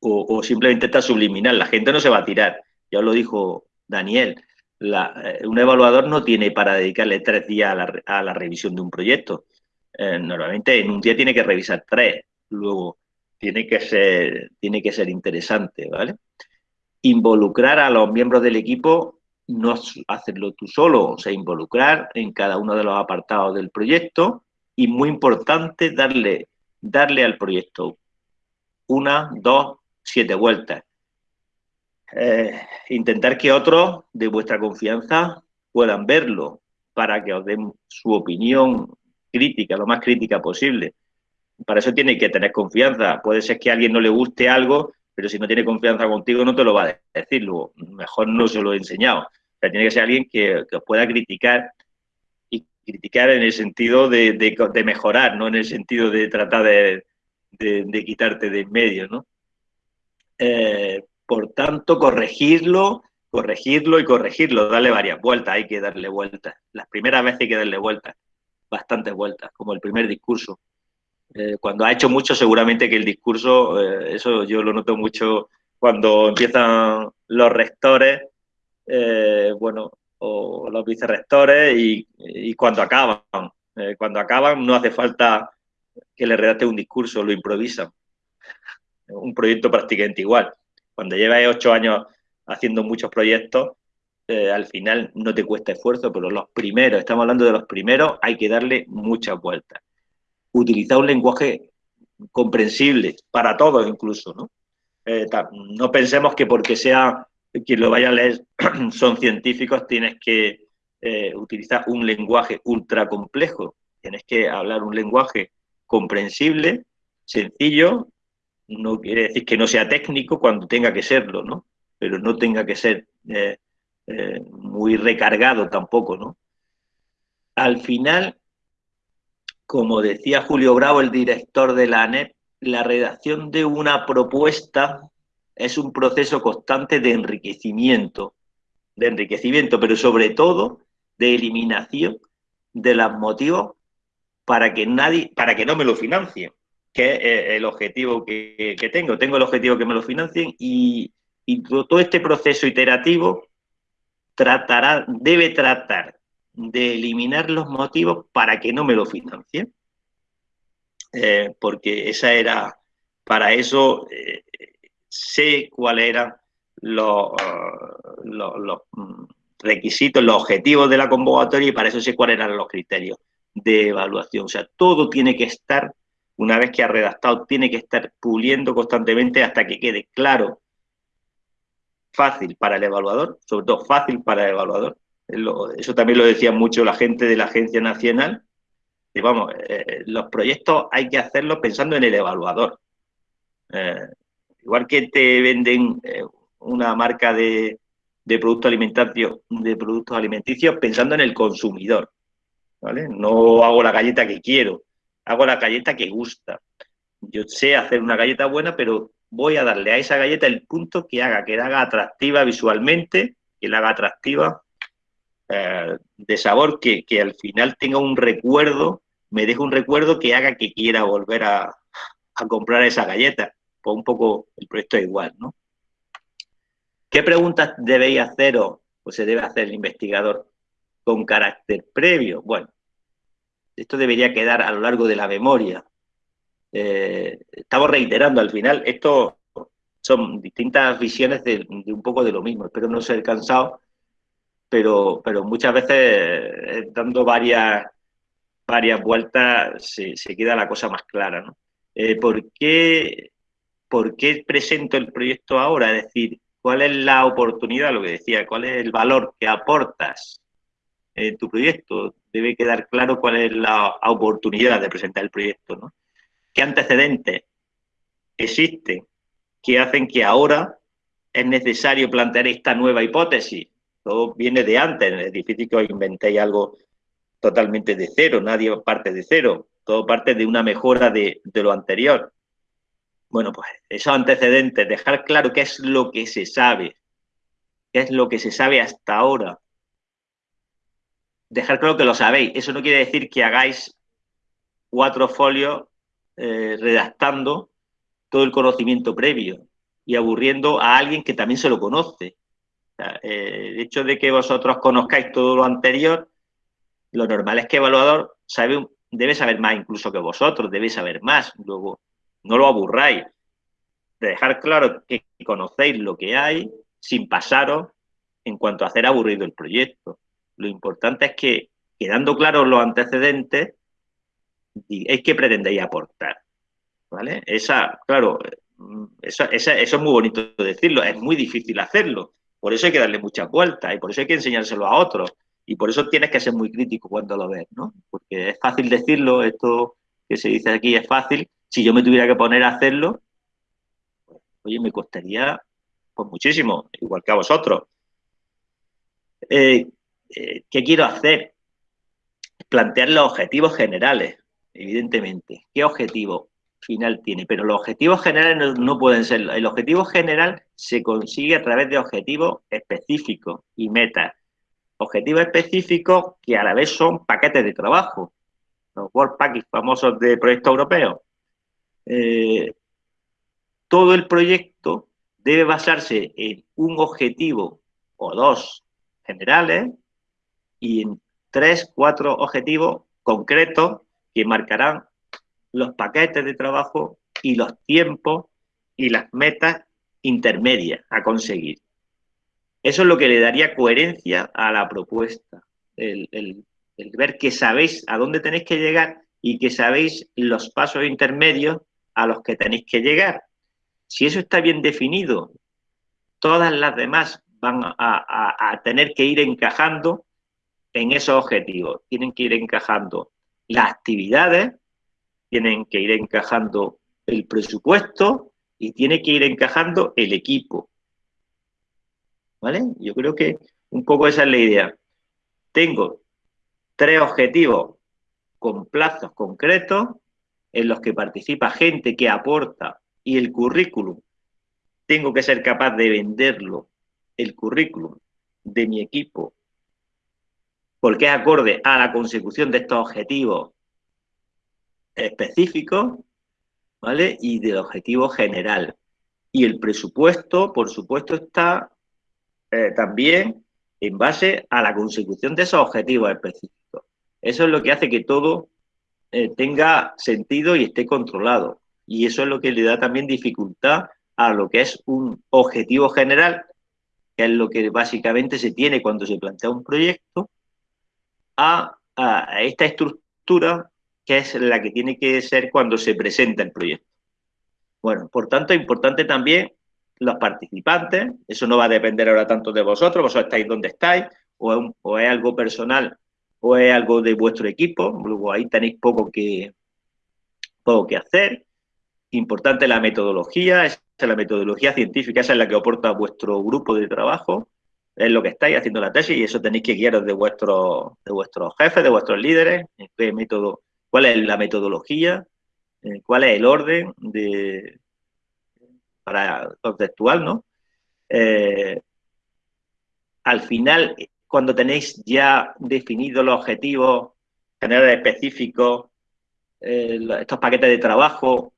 O, simplemente está subliminal, la gente no se va a tirar. Ya lo dijo Daniel, eh, un evaluador no tiene para dedicarle tres días a la, revisión de un proyecto. Eh, normalmente en un día tiene que revisar tres, luego tiene que ser, tiene que ser interesante, ¿vale? Involucrar a los miembros del equipo no hacerlo tú solo, o sea, involucrar en cada uno de los apartados del proyecto y muy importante darle, darle al proyecto una, dos, siete vueltas. Eh, intentar que otros de vuestra confianza puedan verlo para que os den su opinión crítica, lo más crítica posible. Para eso tiene que tener confianza. Puede ser que a alguien no le guste algo pero si no tiene confianza contigo no te lo va a decir, luego mejor no se lo he enseñado. O sea, tiene que ser alguien que, os pueda criticar y criticar en el sentido de, mejorar, no en el sentido de tratar de, quitarte de en medio, ¿no? Eh, por tanto, corregirlo, corregirlo y corregirlo, darle varias vueltas, hay que darle vueltas. Las primeras veces hay que darle vueltas, bastantes vueltas, como el primer discurso. Eh, cuando ha hecho mucho, seguramente que el discurso, eh, eso yo lo noto mucho cuando empiezan los rectores, bueno, o los vicerrectores y, y cuando acaban. cuando acaban no hace falta que le redacte un discurso, lo improvisan. Un proyecto prácticamente igual. Cuando llevas ocho años haciendo muchos proyectos, al final no te cuesta esfuerzo, pero los primeros, estamos hablando de los primeros, hay que darle muchas vueltas utilizar un lenguaje comprensible para todos incluso, ¿no? Eh, no pensemos que porque sea quien lo vaya a leer son científicos, tienes que eh, utilizar un lenguaje ultra complejo. Tienes que hablar un lenguaje comprensible, sencillo, no quiere decir que no sea técnico cuando tenga que serlo, ¿no? Pero no tenga que ser eh, muy recargado tampoco, ¿no? Al final, como decía Julio Bravo, el director de la ANEP, la redacción de una propuesta es un proceso constante de enriquecimiento, de enriquecimiento, pero sobre todo de eliminación de los motivos para que nadie, para que no me lo financien, que es el objetivo que, tengo. Tengo el objetivo que me lo financien y, y todo este proceso iterativo tratará, debe tratar de eliminar los motivos para que no me lo financien. Eh, porque esa era, para eso eh, sé cuáles eran los, los, mm, requisitos, los objetivos de la convocatoria y para eso sé cuáles eran los criterios de evaluación. O sea, todo tiene que estar, una vez que ha redactado, tiene que estar puliendo constantemente hasta que quede claro, fácil para el evaluador, sobre todo fácil para el evaluador, eso también lo decía mucho la gente de la Agencia Nacional. Y vamos, eh, los proyectos hay que hacerlos pensando en el evaluador. Eh, igual que te venden eh, una marca de, productos de productos alimenticios pensando en el consumidor. ¿vale? No hago la galleta que quiero, hago la galleta que gusta. Yo sé hacer una galleta buena, pero voy a darle a esa galleta el punto que haga, que la haga atractiva visualmente, que la haga atractiva eh, de sabor que, al final tenga un recuerdo, me deje un recuerdo que haga que quiera volver a, comprar esa galleta. Pues un poco el proyecto es igual, ¿no? ¿Qué preguntas debéis hacer o se debe hacer el investigador con carácter previo? Bueno, esto debería quedar a lo largo de la memoria. Eh, estamos reiterando al final, esto son distintas visiones de, un poco de lo mismo. Espero no ser cansado pero, pero muchas veces eh, dando varias, varias vueltas se, se queda la cosa más clara, ¿no? Eh, ¿por, qué, ¿Por qué presento el proyecto ahora? Es decir, ¿cuál es la oportunidad, lo que decía, cuál es el valor que aportas en tu proyecto? Debe quedar claro cuál es la oportunidad de presentar el proyecto, ¿no? ¿Qué antecedentes existen que hacen que ahora es necesario plantear esta nueva hipótesis? Todo viene de antes, es difícil que os inventéis algo totalmente de cero, nadie parte de cero, todo parte de una mejora de, lo anterior. Bueno, pues esos antecedentes, dejar claro qué es lo que se sabe, qué es lo que se sabe hasta ahora. Dejar claro que lo sabéis. Eso no quiere decir que hagáis cuatro folios eh, redactando todo el conocimiento previo y aburriendo a alguien que también se lo conoce. Eh, el hecho de que vosotros conozcáis todo lo anterior lo normal es que el evaluador sabe, debe saber más incluso que vosotros, debe saber más. Luego, no lo aburráis. De dejar claro que conocéis lo que hay sin pasaros en cuanto a hacer aburrido el proyecto. Lo importante es que, quedando claros los antecedentes, es que pretendéis aportar. ¿Vale? Esa, claro, eso, eso es muy bonito decirlo, es muy difícil hacerlo. Por eso hay que darle muchas vueltas y por eso hay que enseñárselo a otros. Y por eso tienes que ser muy crítico cuando lo ves, ¿no? Porque es fácil decirlo, esto que se dice aquí es fácil. Si yo me tuviera que poner a hacerlo, oye, me costaría pues muchísimo, igual que a vosotros. Eh, eh, ¿Qué quiero hacer? Plantear los objetivos generales, evidentemente. ¿Qué objetivo final tiene? Pero los objetivos generales no pueden ser. El objetivo general se consigue a través de objetivos específicos y metas objetivos específicos que a la vez son paquetes de trabajo, los World Package famosos de proyecto europeo. Eh, todo el proyecto debe basarse en un objetivo o dos generales y en tres, cuatro objetivos concretos que marcarán los paquetes de trabajo y los tiempos y las metas intermedias a conseguir. Eso es lo que le daría coherencia a la propuesta, el, ver que sabéis a dónde tenéis que llegar y que sabéis los pasos intermedios a los que tenéis que llegar. Si eso está bien definido, todas las demás van a, tener que ir encajando en esos objetivos. Tienen que ir encajando las actividades, tienen que ir encajando el presupuesto y tiene que ir encajando el equipo. ¿vale? Yo creo que un poco esa es la idea. Tengo tres objetivos con plazos concretos en los que participa gente que aporta y el currículum. Tengo que ser capaz de venderlo, el currículum de mi equipo, porque es acorde a la consecución de estos objetivos específicos, ¿vale? Y del objetivo general. Y el presupuesto, por supuesto, está eh, también en base a la consecución de esos objetivos específicos. Eso es lo que hace que todo eh, tenga sentido y esté controlado. Y eso es lo que le da también dificultad a lo que es un objetivo general, que es lo que básicamente se tiene cuando se plantea un proyecto, a, a esta estructura que es la que tiene que ser cuando se presenta el proyecto. Bueno, por tanto, es importante también los participantes, eso no va a depender ahora tanto de vosotros, vosotros estáis donde estáis, o es, algo personal o es algo de vuestro equipo, luego ahí tenéis poco que, poco que hacer. Importante la metodología, esa es la metodología científica, esa es la que aporta vuestro grupo de trabajo, es lo que estáis haciendo la tesis y eso tenéis que guiaros de, vuestro, de vuestros jefes, de vuestros líderes, qué método, cuál es la metodología, cuál es el orden de, para contextual, ¿no? Eh, al final, cuando tenéis ya definidos los objetivos generales específicos, eh, estos paquetes de trabajo,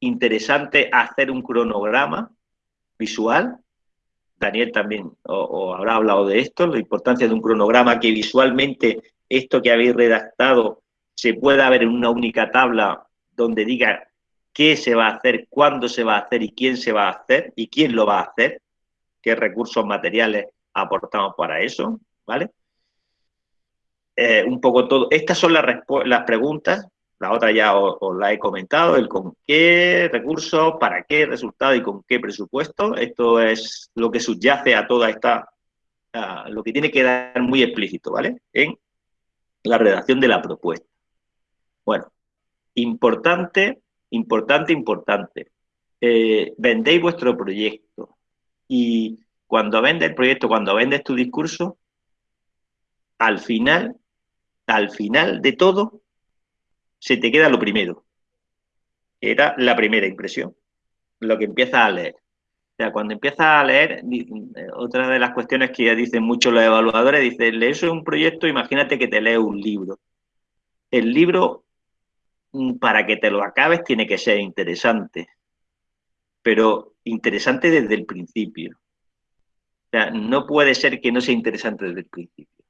interesante hacer un cronograma visual. Daniel también os habrá hablado de esto, la importancia de un cronograma que visualmente esto que habéis redactado se pueda ver en una única tabla donde diga qué se va a hacer, cuándo se va a hacer y quién se va a hacer y quién lo va a hacer, qué recursos materiales aportamos para eso, ¿vale? eh, un poco todo. Estas son las, las preguntas, la otra ya os, la he comentado, el con qué recursos, para qué resultado y con qué presupuesto. Esto es lo que subyace a toda esta, lo que tiene que dar muy explícito, ¿vale? En la redacción de la propuesta. Bueno, importante, importante, importante. Eh, vendéis vuestro proyecto y cuando vendes el proyecto, cuando vendes tu discurso, al final al final de todo, se te queda lo primero. Era la primera impresión, lo que empiezas a leer. O sea, cuando empiezas a leer, otra de las cuestiones que ya dicen muchos los evaluadores, dice, lees un proyecto, imagínate que te lees un libro. El libro, mm, para que te lo acabes, tiene que ser interesante, pero interesante desde el principio. O sea, no puede ser que no sea interesante desde el principio.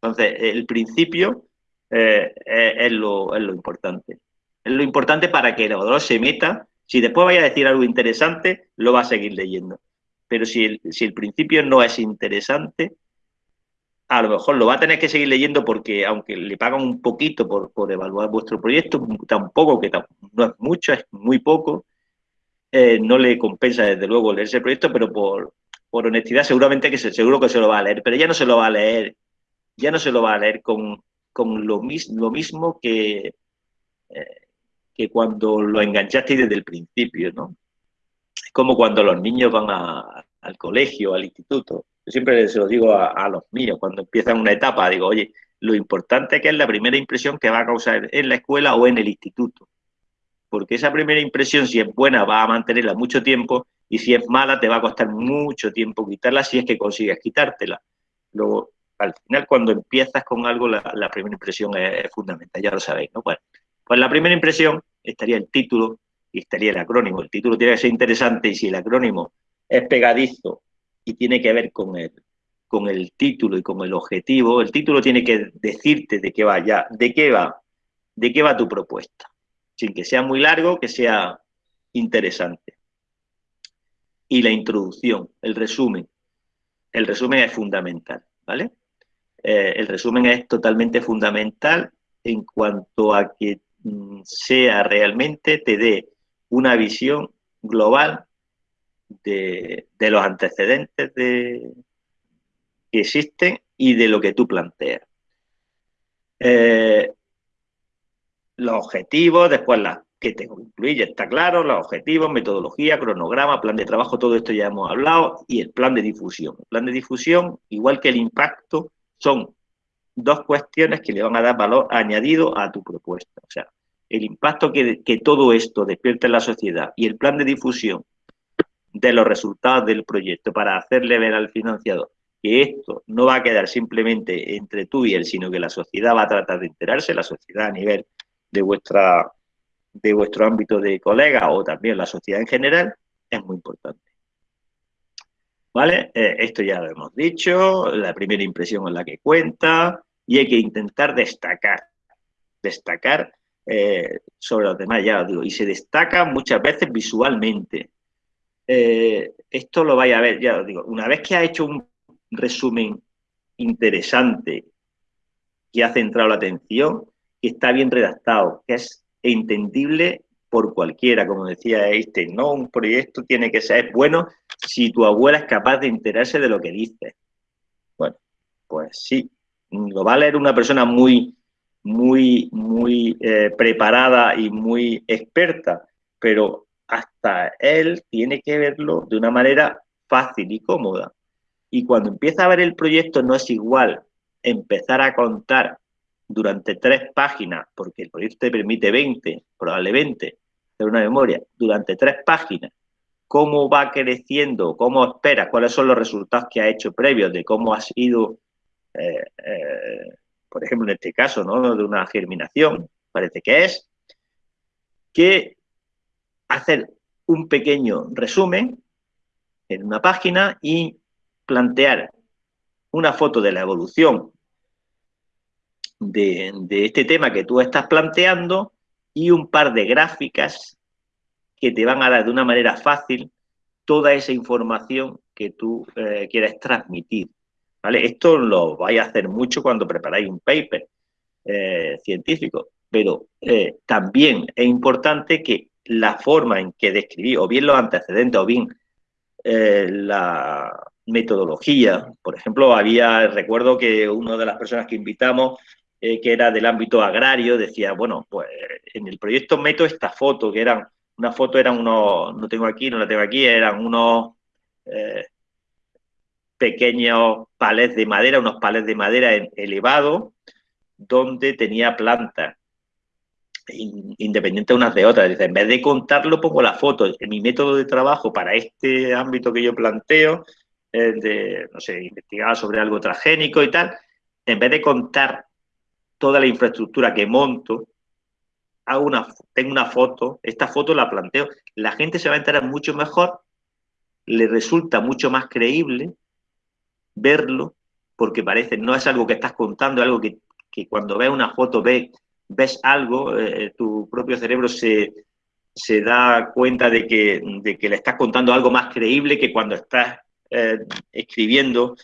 Entonces, el principio eh, es, lo, importante. Es lo importante para que el evaluador se meta. Si después vaya a decir algo interesante, lo va a seguir leyendo. Pero si el, si el principio no es interesante, a lo mejor lo va a tener que seguir leyendo porque aunque le pagan un poquito por, evaluar vuestro proyecto, tampoco, que no es mucho, es muy poco, eh, no le compensa desde luego leerse el proyecto, pero por, por honestidad seguramente que se, seguro que se lo va a leer, pero ya no se lo va a leer ya no se lo va a leer con, lo, lo, mismo que, eh, que cuando lo enganchaste desde el principio, ¿no? Es como cuando los niños van al colegio, al instituto. Yo siempre se lo digo a, los míos, cuando empiezan una etapa, digo, oye, lo importante que es la primera impresión que va a causar en la escuela o en el instituto. Porque esa primera impresión, si es buena, va a mantenerla mucho tiempo y si es mala, te va a costar mucho tiempo quitarla si es que consigues quitártela. Luego, al final cuando empiezas con algo, la, primera impresión es, fundamental, ya lo sabéis, ¿no? Pues la primera impresión estaría el título y estaría el acrónimo. El título tiene que ser interesante y si el acrónimo es pegadizo y tiene que ver con el, con el título y con el objetivo, el título tiene que decirte de qué va ya, de qué va, de qué va tu propuesta. Sin que sea muy largo, que sea interesante. Y la introducción, el resumen. El resumen es fundamental, ¿vale? Eh, el resumen es totalmente fundamental en cuanto a que mm, sea realmente, te dé una visión global de, los antecedentes que existen y de lo que tú planteas. Eh, los objetivos, después las que tengo que incluir, ya está claro, los objetivos, metodología, cronograma, plan de trabajo, todo esto ya hemos hablado, y el plan de difusión. El plan de difusión, igual que el impacto, son dos cuestiones que le van a dar valor añadido a tu propuesta. O sea, el impacto que, todo esto despierta en la sociedad y el plan de difusión de los resultados del proyecto para hacerle ver al financiador que esto no va a quedar simplemente entre tú y él, sino que la sociedad va a tratar de enterarse, la sociedad a nivel de vuestra de vuestro ámbito de colega o también la sociedad en general, es muy importante. ¿Vale? Eh, esto ya lo hemos dicho, la primera impresión es la que cuenta y hay que intentar destacar, destacar eh, sobre los demás, ya lo digo, y se destaca muchas veces visualmente. Eh, esto lo vais a ver, ya lo digo, una vez que ha hecho un resumen interesante, que ha centrado la atención, que está bien redactado, que es entendible por cualquiera, como decía Einstein, ¿no? Un proyecto tiene que ser bueno si tu abuela es capaz de enterarse de lo que dice. Bueno, pues sí, lo va a leer una persona muy, muy, muy eh, preparada y muy experta, pero hasta él tiene que verlo de una manera fácil y cómoda. Y cuando empieza a ver el proyecto no es igual empezar a contar durante tres páginas, porque el proyecto te permite 20, probablemente, hacer una memoria, durante tres páginas, cómo va creciendo, cómo esperas, cuáles son los resultados que ha hecho previos, de cómo ha sido, eh, eh, por ejemplo, en este caso, ¿no? de una germinación, parece que es, que hacer un pequeño resumen en una página y plantear una foto de la evolución de, este tema que tú estás planteando y un par de gráficas que te van a dar de una manera fácil toda esa información que tú eh, quieres transmitir. ¿vale? Esto lo vais a hacer mucho cuando preparáis un paper eh, científico, pero eh, también es importante que la forma en que describí, o bien los antecedentes, o bien eh, la metodología, por ejemplo, había, recuerdo que una de las personas que invitamos, que era del ámbito agrario, decía, bueno, pues en el proyecto meto esta foto, que eran, una foto eran unos, no tengo aquí, no la tengo aquí, eran unos pequeños palés de madera, unos palés de madera elevados, donde tenía plantas, independientes unas de otras. en vez de contarlo, pongo la foto. En mi método de trabajo para este ámbito que yo planteo, de, no sé, investigar sobre algo transgénico y tal, en vez de contar toda la infraestructura que monto, hago una, tengo una foto, esta foto la planteo, la gente se va a enterar mucho mejor, le resulta mucho más creíble verlo, porque parece, no es algo que estás contando, es algo que, cuando ves una foto ves, ves algo, eh, tu propio cerebro se, se da cuenta de que, de que, le estás contando algo más creíble que cuando estás eh, escribiendo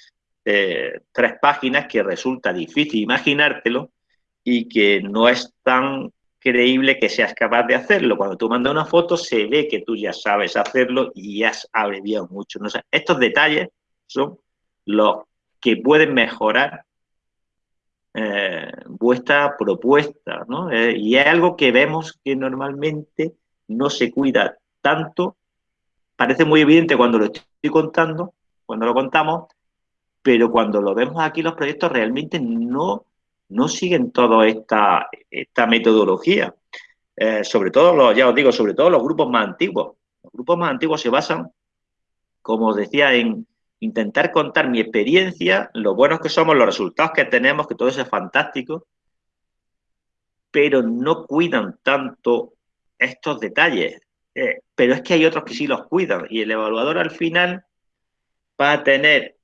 eh, tres páginas que resulta difícil imaginártelo y que no es tan creíble que seas capaz de hacerlo. Cuando tú mandas una foto se ve que tú ya sabes hacerlo y has abreviado mucho. ¿no? estos detalles son los que pueden mejorar eh, vuestra propuesta, ¿no? Eh, y es algo que vemos que normalmente no se cuida tanto, parece muy evidente cuando lo estoy contando, cuando lo contamos, pero cuando lo vemos aquí los proyectos realmente no, no siguen toda esta, esta metodología. Eh, sobre todo, los, ya os digo, sobre todo los grupos más antiguos. Los grupos más antiguos se basan, como os decía, en, intentar contar mi experiencia, lo buenos que somos, los resultados que tenemos, que todo eso es fantástico, pero no cuidan tanto estos detalles. Eh, pero es que hay otros que sí los cuidan y el evaluador al final va a tener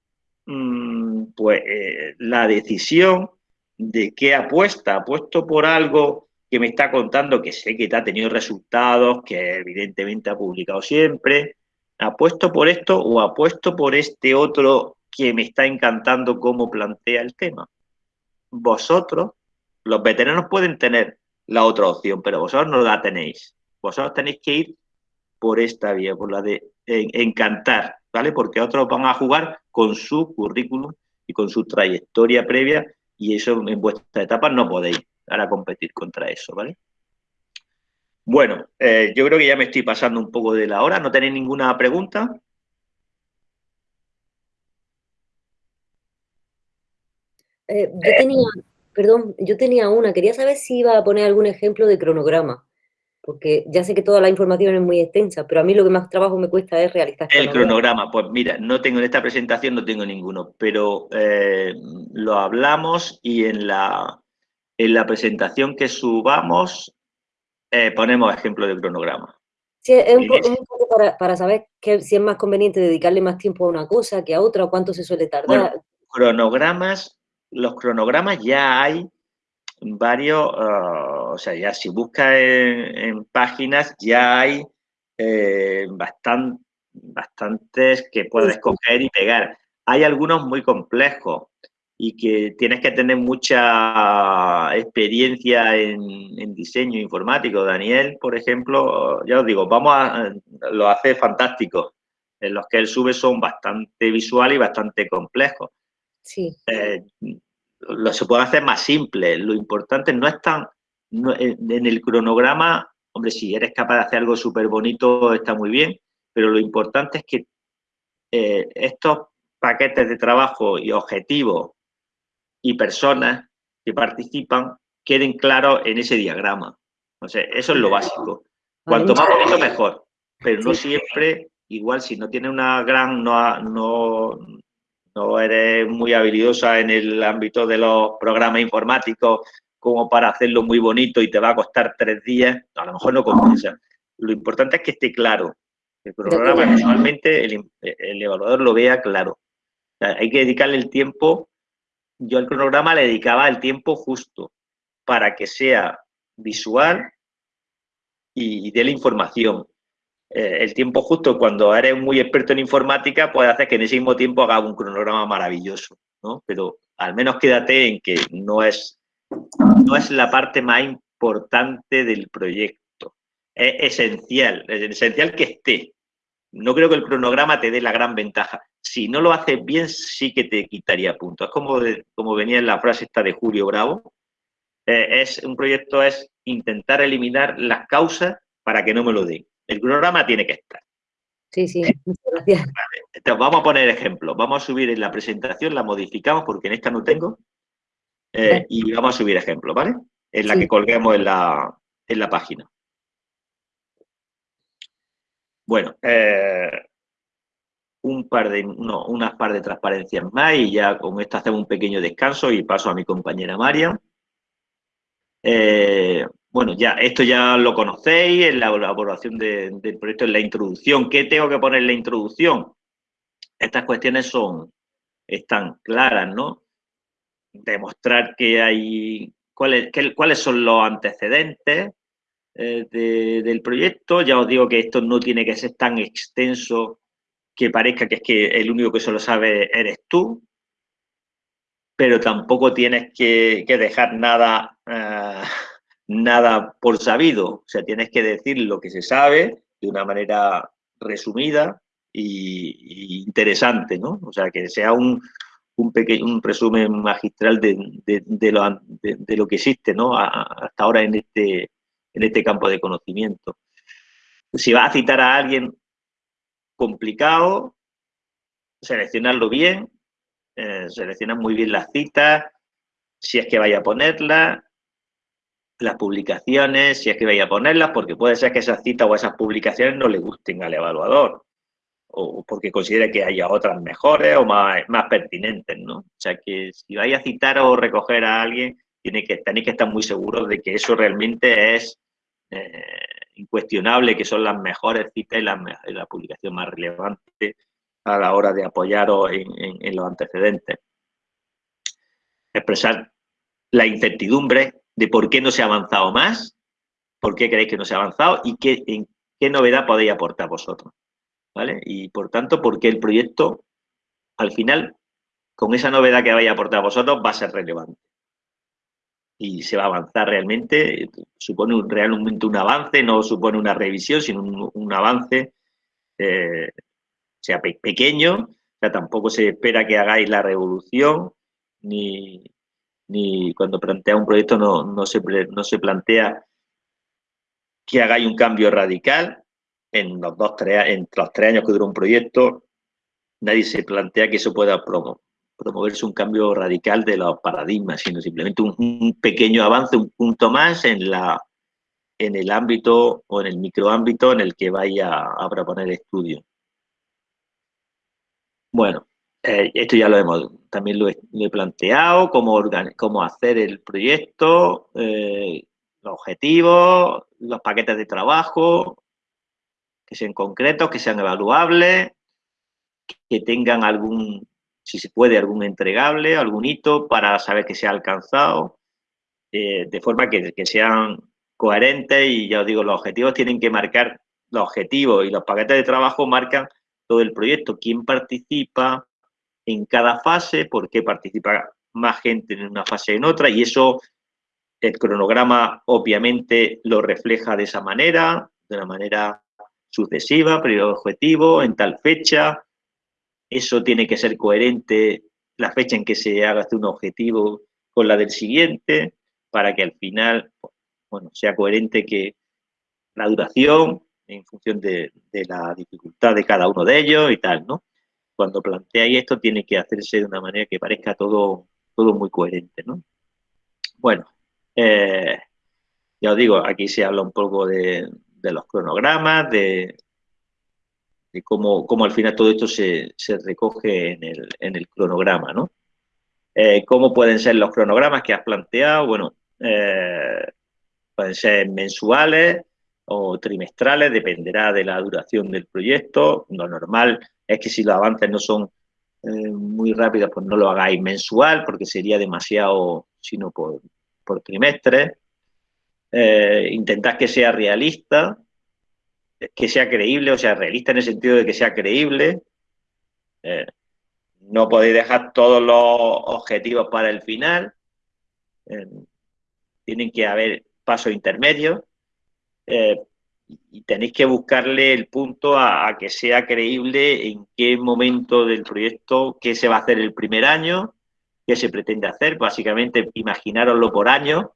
mm, pues eh, la decisión de qué apuesta. Apuesto por algo que me está contando que sé que ha tenido resultados, que evidentemente ha publicado siempre, ¿Apuesto por esto o apuesto por este otro que me está encantando cómo plantea el tema? Vosotros, los veteranos pueden tener la otra opción, pero vosotros no la tenéis. Vosotros tenéis que ir por esta vía, por la de encantar, ¿vale? Porque otros van a jugar con su currículum y con su trayectoria previa y eso en vuestra etapa no podéis ahora competir contra eso, ¿vale? Bueno, eh, yo creo que ya me estoy pasando un poco de la hora. ¿No tenéis ninguna pregunta? Eh, yo tenía, perdón, yo tenía una. Quería saber si iba a poner algún ejemplo de cronograma. Porque ya sé que toda la información es muy extensa, pero a mí lo que más trabajo me cuesta es realizar. El cronograma, pues mira, no tengo en esta presentación, no tengo ninguno, pero eh, lo hablamos y en la, en la presentación que subamos eh, ponemos ejemplo de cronograma. Sí, es un, poco para, saber si es más conveniente dedicarle más tiempo a una cosa que a otra, o cuánto se suele tardar. cronogramas, los cronogramas ya hay varios, ah, o sea, ya si buscas en, páginas ya hay eh, bastantes que puedes coger y pegar. Hay algunos muy complejos, y que tienes que tener mucha experiencia en, diseño informático. Daniel, por ejemplo, ya os digo, vamos a, lo hace fantástico. En los que él sube son bastante visuales y bastante complejos. Sí. Eh, lo se puede hacer más simple. Lo importante no es tan... en el cronograma, hombre, si eres capaz de hacer algo súper bonito, está muy bien, pero lo importante es que eh, estos paquetes de trabajo y objetivos y personas que participan queden claros en ese diagrama. O sea, eso es lo básico. Cuanto más bonito, mejor. Pero no siempre, igual si no tienes una gran, no, no, no eres muy habilidosa en el ámbito de los programas informáticos como para hacerlo muy bonito y te va a costar tres días, a lo mejor no compensa. Lo importante es que esté claro. El programa visualmente el, el evaluador lo vea claro. hay que dedicarle el tiempo yo al cronograma le dedicaba el tiempo justo para que sea visual y dé la información. Eh, el tiempo justo, cuando eres muy experto en informática, puede hacer que en ese mismo tiempo haga un cronograma maravilloso. ¿no? Pero al menos quédate en que no es, no es la parte más importante del proyecto. Es esencial, es esencial que esté. No creo que el cronograma te dé la gran ventaja. Si no lo haces bien, sí que te quitaría puntos. Es como, como venía en la frase esta de Julio Bravo. Eh, es, un proyecto es intentar eliminar las causas para que no me lo den. El cronograma tiene que estar. Sí, sí, muchas gracias. Entonces, vamos a poner ejemplos. Vamos a subir en la presentación, la modificamos porque en esta no tengo. Eh, y vamos a subir ejemplos, ¿vale? En la que colguemos en la, en la página. Bueno, eh, un par de, no, unas par de transparencias más y ya con esto hacemos un pequeño descanso y paso a mi compañera María. Eh, bueno, ya esto ya lo conocéis en la elaboración del proyecto, en la introducción. ¿Qué tengo que poner en la introducción? Estas cuestiones son, están claras, ¿no? Demostrar que hay, cuáles, cuáles son los antecedentes eh, del proyecto. Ya os digo que esto no tiene que ser tan extenso que parezca que es que el único que solo sabe eres tú, pero tampoco tienes que, dejar nada... Eh, nada por sabido, o sea, tienes que decir lo que se sabe de una manera resumida y, interesante, ¿no? O sea, que sea un, un, pequeño, un resumen magistral de, de, lo, de, lo, que existe, ¿no? hasta ahora en este, en este campo de conocimiento. Si vas a citar a alguien complicado, seleccionarlo bien, eh, muy bien las citas, si es que vaya a ponerla, las publicaciones, si es que vaya a ponerlas, porque puede ser que esas citas o esas publicaciones no le gusten al evaluador, o porque considere que haya otras mejores o más, más pertinentes, ¿no? O sea que si vais a citar o recoger a alguien, tiene que, tenéis que estar muy seguros de que eso realmente es eh, incuestionable, que son las mejores citas y la, publicación más relevante a la hora de apoyaros en los antecedentes. Expresar la incertidumbre de por qué no se ha avanzado más, por qué creéis que no se ha avanzado y qué, en qué novedad podéis aportar vosotros. ¿Vale? Y por tanto, por qué el proyecto, al final, con esa novedad que vais a aportar vosotros, va a ser relevante. Y se va a avanzar realmente, supone un, realmente un avance, no supone una revisión, sino un, avance, eh, sea pequeño, o sea, tampoco se espera que hagáis la revolución, ni, ni cuando plantea un proyecto no, no, se, no se plantea que hagáis un cambio radical en los, dos, tres, en los tres años que dura un proyecto, nadie se plantea que eso pueda promoverse un cambio radical de los paradigmas, sino simplemente un, pequeño avance, un punto más en, la, en el ámbito o en el microámbito en el que vaya a proponer estudio. Bueno, eh, esto ya lo hemos, también lo he, planteado, cómo, cómo, hacer el proyecto, eh, los objetivos, los paquetes de trabajo, que sean concretos, que sean evaluables, que tengan algún, si se puede, algún entregable, algún hito para saber que se ha alcanzado, eh, de forma que, que sean coherentes y ya os digo, los objetivos tienen que marcar, los objetivos y los paquetes de trabajo marcan todo el proyecto, quién participa, en cada fase, por qué participa más gente en una fase en otra, y eso el cronograma obviamente lo refleja de esa manera, de una manera sucesiva, periodo objetivo, en tal fecha. Eso tiene que ser coherente la fecha en que se haga un objetivo con la del siguiente, para que al final bueno, sea coherente que la duración en función de la dificultad de cada uno de ellos y tal, ¿no? Cuando planteáis esto tiene que hacerse de una manera que parezca todo, todo muy coherente, ¿no? Bueno, eh, ya os digo, aquí se habla un poco de, los cronogramas, de, cómo, cómo, al final todo esto se, recoge en el, en el, cronograma, ¿no? Eh, ¿Cómo pueden ser los cronogramas que has planteado? Bueno, eh, pueden ser mensuales o trimestrales, dependerá de la duración del proyecto. Lo normal es que si los avances no son eh, muy rápidos, pues no lo hagáis mensual, porque sería demasiado, sino por, por trimestre. Eh, intentad que sea realista, que sea creíble, o sea, realista en el sentido de que sea creíble. Eh, no podéis dejar todos los objetivos para el final. Tienen que haber pasos intermedios. Y tenéis que buscarle el punto a, que sea creíble en qué momento del proyecto, qué se va a hacer el primer año, qué se pretende hacer. Básicamente, imaginároslo por año,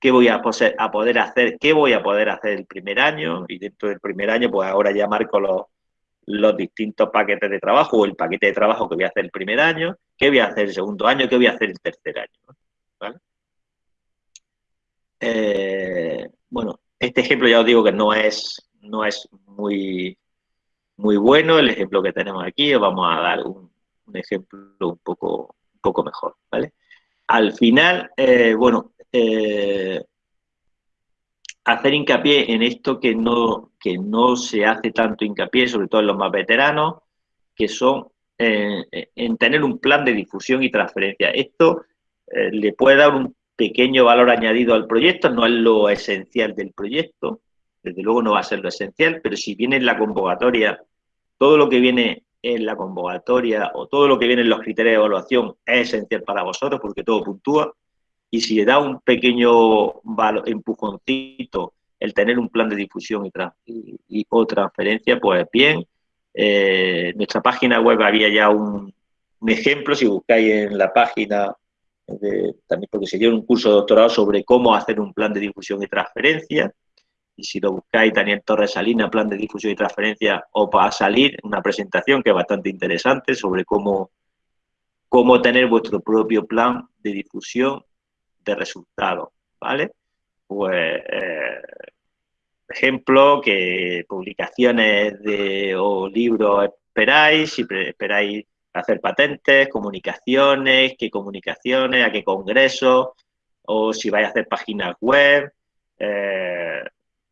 qué voy a, poder hacer, qué voy a poder hacer el primer año, y dentro del primer año, pues ahora ya marco los, los distintos paquetes de trabajo o el paquete de trabajo que voy a hacer el primer año, qué voy a hacer el segundo año, qué voy a hacer el tercer año. Eh, bueno, este ejemplo ya os digo que no es, no es muy, muy bueno, el ejemplo que tenemos aquí, os vamos a dar un, ejemplo un poco, poco mejor, ¿vale? Al final, eh, bueno, eh, hacer hincapié en esto que no, que no se hace tanto hincapié, sobre todo en los más veteranos, que son eh, en tener un plan de difusión y transferencia. Esto le puede dar un pequeño valor añadido al proyecto, no es lo esencial del proyecto, desde luego no va a ser lo esencial, pero si viene en la convocatoria, todo lo que viene en la convocatoria o todo lo que viene en los criterios de evaluación es esencial para vosotros porque todo puntúa, y si le da un pequeño empujoncito el tener un plan de difusión y, o transferencia, pues bien. Eh, nuestra página web había ya un, un ejemplo, si buscáis en la página también porque se dio un curso de doctorado sobre cómo hacer un plan de difusión y transferencia. Y si lo buscáis, Daniel Torres Salina, plan de difusión y transferencia, os va a salir una presentación que es bastante interesante sobre cómo, cómo tener vuestro propio plan de difusión de resultados, ¿vale? Pues, eh, ejemplo, que publicaciones de, o libros esperáis, si esperáis hacer patentes, comunicaciones, qué comunicaciones, a qué congresos, o si vais a hacer páginas web, eh,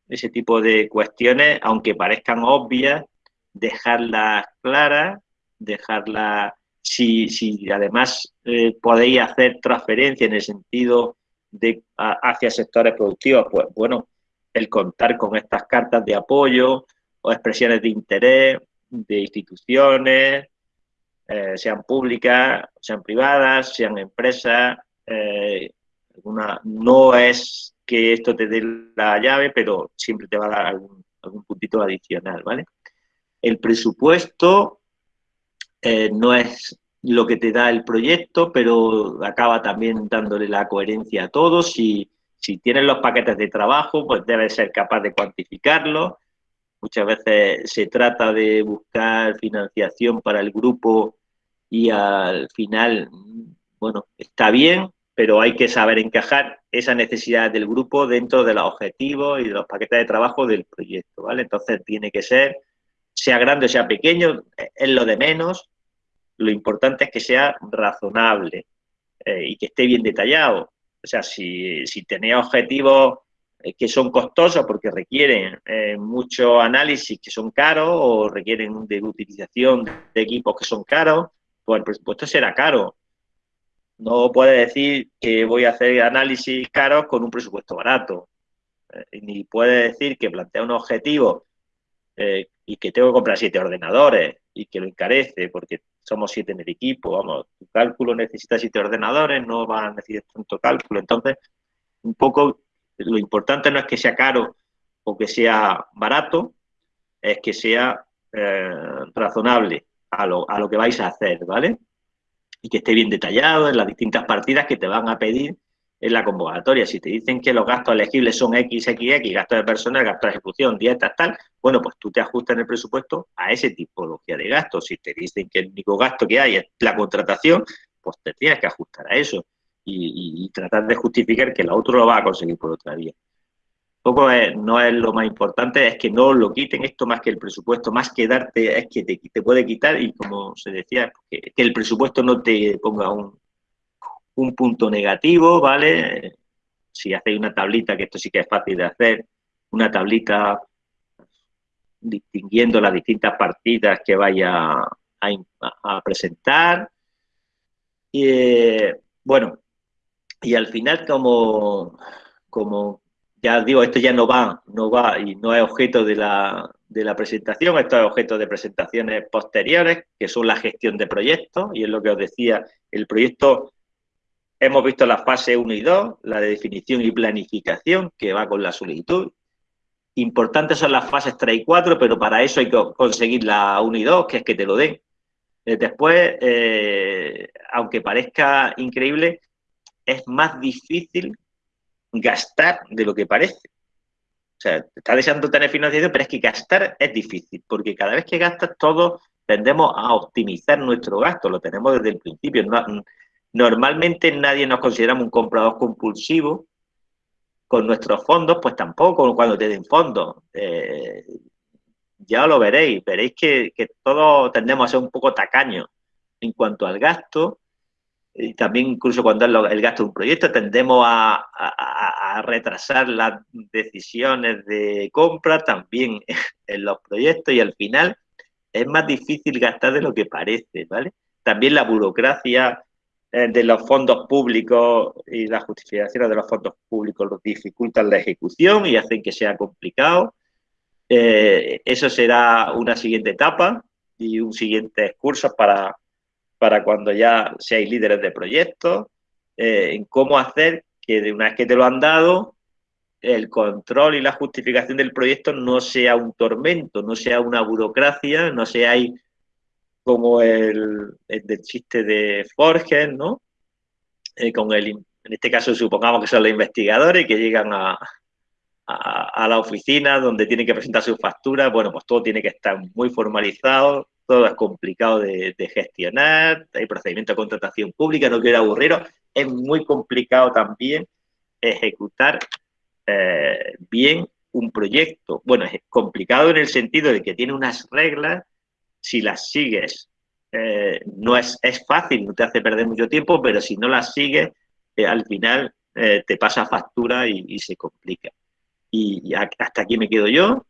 ese tipo de cuestiones, aunque parezcan obvias, dejarlas claras, dejarlas, si, si además eh, podéis hacer transferencia en el sentido de hacia sectores productivos, pues bueno, el contar con estas cartas de apoyo o expresiones de interés de instituciones, eh, sean públicas, sean privadas, sean empresas. Eh, no es que esto te dé la llave, pero siempre te va a dar algún, puntito adicional, ¿vale? El presupuesto eh, no es lo que te da el proyecto, pero acaba también dándole la coherencia a todos. Si, si tienes los paquetes de trabajo, pues debes ser capaz de cuantificarlo. Muchas veces se trata de buscar financiación para el grupo y al final, bueno, está bien, pero hay que saber encajar esa necesidad del grupo dentro de los objetivos y de los paquetes de trabajo del proyecto, ¿vale? Entonces tiene que ser, sea grande o sea pequeño, es lo de menos, lo importante es que sea razonable eh, y que esté bien detallado. O sea, si, si tenéis objetivos eh, que son costosos porque requieren eh, mucho análisis que son caros o requieren de utilización de equipos que son caros, pues el presupuesto será caro. No puede decir que voy a hacer análisis caros con un presupuesto barato. Eh, ni puede decir que plantea un objetivo eh, y que tengo que comprar siete ordenadores y que lo encarece porque somos siete en el equipo. Vamos, tu cálculo necesita siete ordenadores, no va a necesitar tanto cálculo. Entonces, un poco lo importante no es que sea caro o que sea barato, es que sea eh, razonable a lo, a lo que vais a hacer, ¿vale? Y que esté bien detallado en las distintas partidas que te van a pedir en la convocatoria. Si te dicen que los gastos elegibles son X, X, X, gastos de personal, gastos de ejecución, dietas, tal, bueno, pues tú te ajustas en el presupuesto a ese tipología de gastos. Si te dicen que el único gasto que hay es la contratación, pues te tienes que ajustar a eso y, y tratar de justificar que el otro lo va a conseguir por otra vía poco no es lo más importante, es que no lo quiten esto más que el presupuesto, más que darte, es que te, puede quitar y como se decía, que, el presupuesto no te ponga un, un, punto negativo, ¿vale? Si hacéis una tablita, que esto sí que es fácil de hacer, una tablita distinguiendo las distintas partidas que vaya a, presentar. Y, eh, bueno, y al final como, como ya digo, esto ya no va, no va y no es objeto de la, de la presentación, estos objetos de presentaciones posteriores, que son la gestión de proyectos, y es lo que os decía, el proyecto, hemos visto la fase 1 y 2, la de definición y planificación, que va con la solicitud. Importantes son las fases 3 y 4, pero para eso hay que conseguir la 1 y 2, que es que te lo den. Eh, después, eh, aunque parezca increíble, es más difícil gastar de lo que parece. O sea, está deseando tener financiación, pero es que gastar es difícil, porque cada vez que gastas, todos tendemos a optimizar nuestro gasto, lo tenemos desde el principio. normalmente nadie nos consideramos un comprador compulsivo, con nuestros fondos, pues tampoco cuando te den fondos. Eh, ya lo veréis, veréis que, que, todos tendemos a ser un poco tacaños en cuanto al gasto y también incluso cuando es el gasto de un proyecto tendemos a, retrasar las decisiones de compra también en los proyectos y al final es más difícil gastar de lo que parece, ¿vale? También la burocracia eh, de los fondos públicos y las justificaciones de los fondos públicos dificultan la ejecución y hacen que sea complicado. Eh, eso será una siguiente etapa y un siguiente curso para, para cuando ya seáis líderes de proyectos, eh, en cómo hacer que de una vez que te lo han dado, el control y la justificación del proyecto no sea un tormento, no sea una burocracia, no sea como el, del chiste de Forges, ¿no? Eh, con el, en este caso supongamos que son los investigadores que llegan a, a, la oficina donde tienen que presentar sus facturas, bueno, pues todo tiene que estar muy formalizado, todo es complicado de, gestionar, hay procedimiento de contratación pública, no quiero aburriros, es muy complicado también ejecutar eh, bien un proyecto. Bueno, es complicado en el sentido de que tiene unas reglas, si las sigues eh, no es, es, fácil, no te hace perder mucho tiempo, pero si no las sigues, eh, al final te pasa factura y, se complica. y hasta aquí me quedo yo.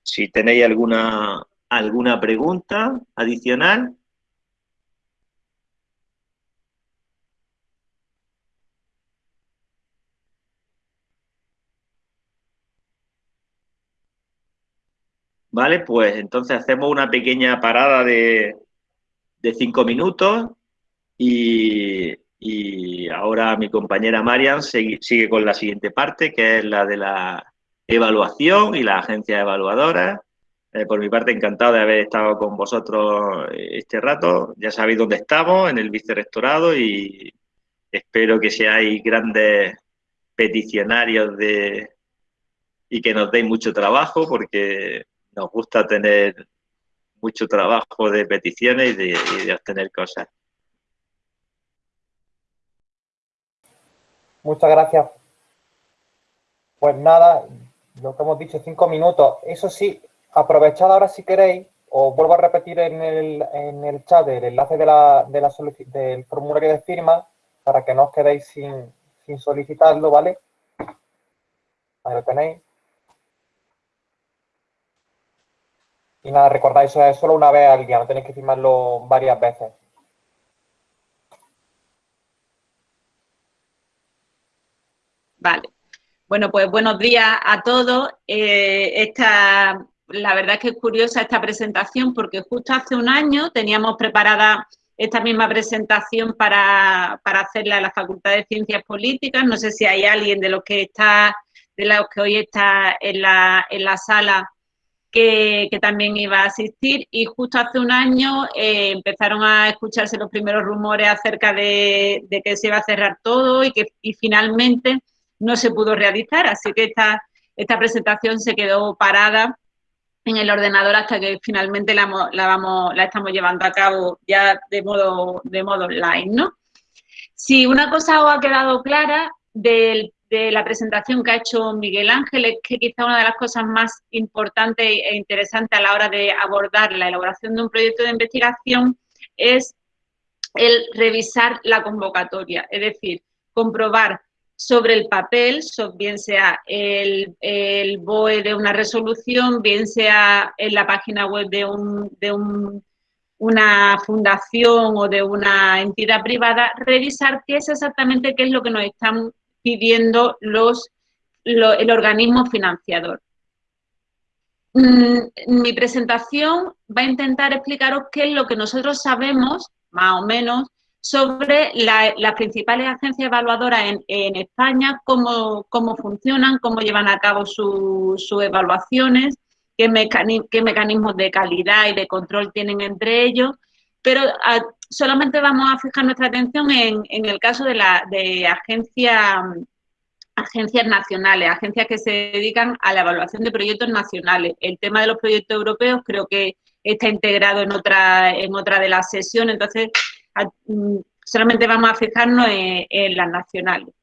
Si tenéis alguna ¿Alguna pregunta adicional? Vale, pues entonces hacemos una pequeña parada de, cinco minutos y, ahora mi compañera Marian sigue, con la siguiente parte, que es la de la evaluación y la agencia evaluadora. Eh, por mi parte, encantado de haber estado con vosotros este rato. Ya sabéis dónde estamos, en el vicerrectorado, y espero que seáis grandes peticionarios de y que nos deis mucho trabajo, porque nos gusta tener mucho trabajo de peticiones y de, y de obtener cosas. Muchas gracias. Pues nada, lo que hemos dicho, cinco minutos. Eso sí, aprovechad ahora si queréis, os vuelvo a repetir en el, en el chat el enlace de la, de la del formulario de firma para que no os quedéis sin, sin solicitarlo, ¿vale? Ahí lo tenéis. Y nada, recordáis, eso es solo una vez al día, no tenéis que firmarlo varias veces. Vale. Bueno, pues buenos días a todos. Eh, esta la verdad es que es curiosa esta presentación porque justo hace un año teníamos preparada esta misma presentación para, hacerla en la Facultad de Ciencias Políticas. No sé si hay alguien de los que está, de los que hoy está en la, en la sala que, también iba a asistir y justo hace un año eh, empezaron a escucharse los primeros rumores acerca de, que se iba a cerrar todo y que y finalmente no se pudo realizar, así que esta, esta presentación se quedó parada en el ordenador hasta que finalmente la, vamos, la estamos llevando a cabo ya de modo, de modo online, ¿no? Si una cosa os ha quedado clara de la presentación que ha hecho Miguel Ángel es que quizá una de las cosas más importantes e interesantes a la hora de abordar la elaboración de un proyecto de investigación es el revisar la convocatoria, es decir, comprobar sobre el papel, bien sea el, el, BOE de una resolución, bien sea en la página web de, un, de un, una fundación o de una entidad privada, revisar qué es exactamente qué es lo que nos están pidiendo los, el organismo financiador. mm, mi presentación va a intentar explicaros qué es lo que nosotros sabemos, más o menos, sobre las principales agencias evaluadoras en, España, cómo, cómo, funcionan, cómo llevan a cabo sus evaluaciones, qué, mecanismos de calidad y de control tienen entre ellos, pero ah, solamente vamos a fijar nuestra atención en, el caso de, la, de agencias nacionales, agencias que se dedican a la evaluación de proyectos nacionales. El tema de los proyectos europeos creo que está integrado en otra, en otra de las sesiones, entonces solamente vamos a fijarnos en, las nacionales.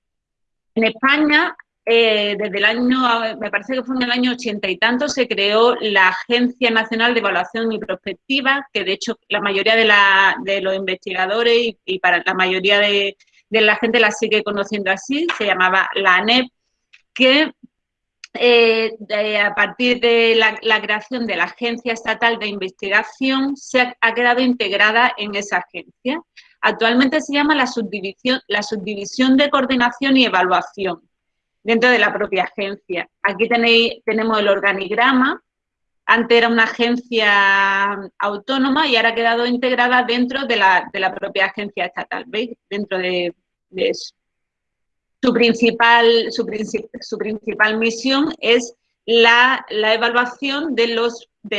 En España, eh, desde el año, me parece que fue en el año ochenta y tanto, se creó la Agencia Nacional de Evaluación y Prospectiva, que de hecho la mayoría de, los investigadores y, para la mayoría de, la gente la sigue conociendo así, se llamaba la ANEP, que eh, a partir de la, creación de la Agencia Estatal de Investigación, se ha, quedado integrada en esa agencia. Actualmente se llama la subdivisión, de coordinación y evaluación dentro de la propia agencia. Aquí tenéis, tenemos el organigrama. Antes era una agencia autónoma y ahora ha quedado integrada dentro de la, propia agencia estatal, ¿veis? Dentro de eso su principal, su, su principal misión es la, evaluación de, los, de,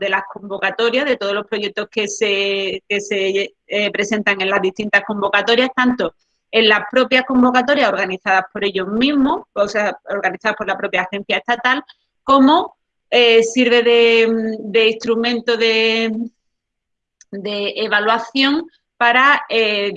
de las convocatorias, de todos los proyectos que se, se eh, presentan en las distintas convocatorias, tanto en las propias convocatorias organizadas por ellos mismos, o sea, organizadas por la propia agencia estatal, como eh, sirve de, de instrumento de, de evaluación para, eh,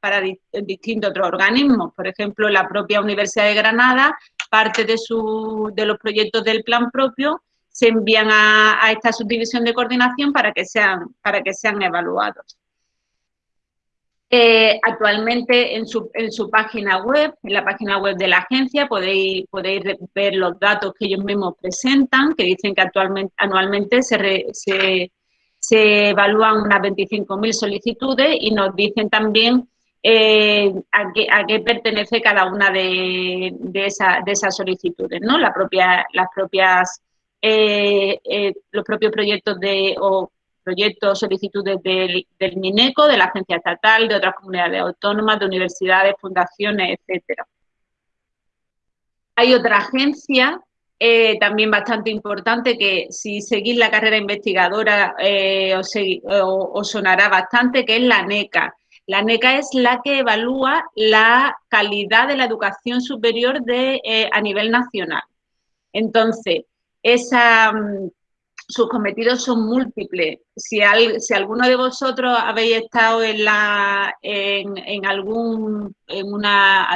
para distintos otros organismos. Por ejemplo, la propia Universidad de Granada, parte de, su, de los proyectos del plan propio se envían a, esta subdivisión de coordinación para que sean, para que sean evaluados. Eh, actualmente en su, en su, página web, en la página web de la agencia, podéis, podéis ver los datos que ellos mismos presentan, que dicen que actualmente, anualmente se se evalúan unas 25.000 solicitudes y nos dicen también eh, a, qué, pertenece cada una de, esas solicitudes, ¿no? Las propias, eh, eh, los propios proyectos de, o proyectos, solicitudes del, del, MINECO, de la agencia estatal, de otras comunidades autónomas, de universidades, fundaciones, etcétera. Hay otra agencia eh, también bastante importante que si seguís la carrera investigadora eh, os, sonará bastante, que es la NECA. La NECA es la que evalúa la calidad de la educación superior de, eh, a nivel nacional. Entonces, esa, mm, sus cometidos son múltiples. Si, si, alguno de vosotros habéis estado en, la, en algún, en una,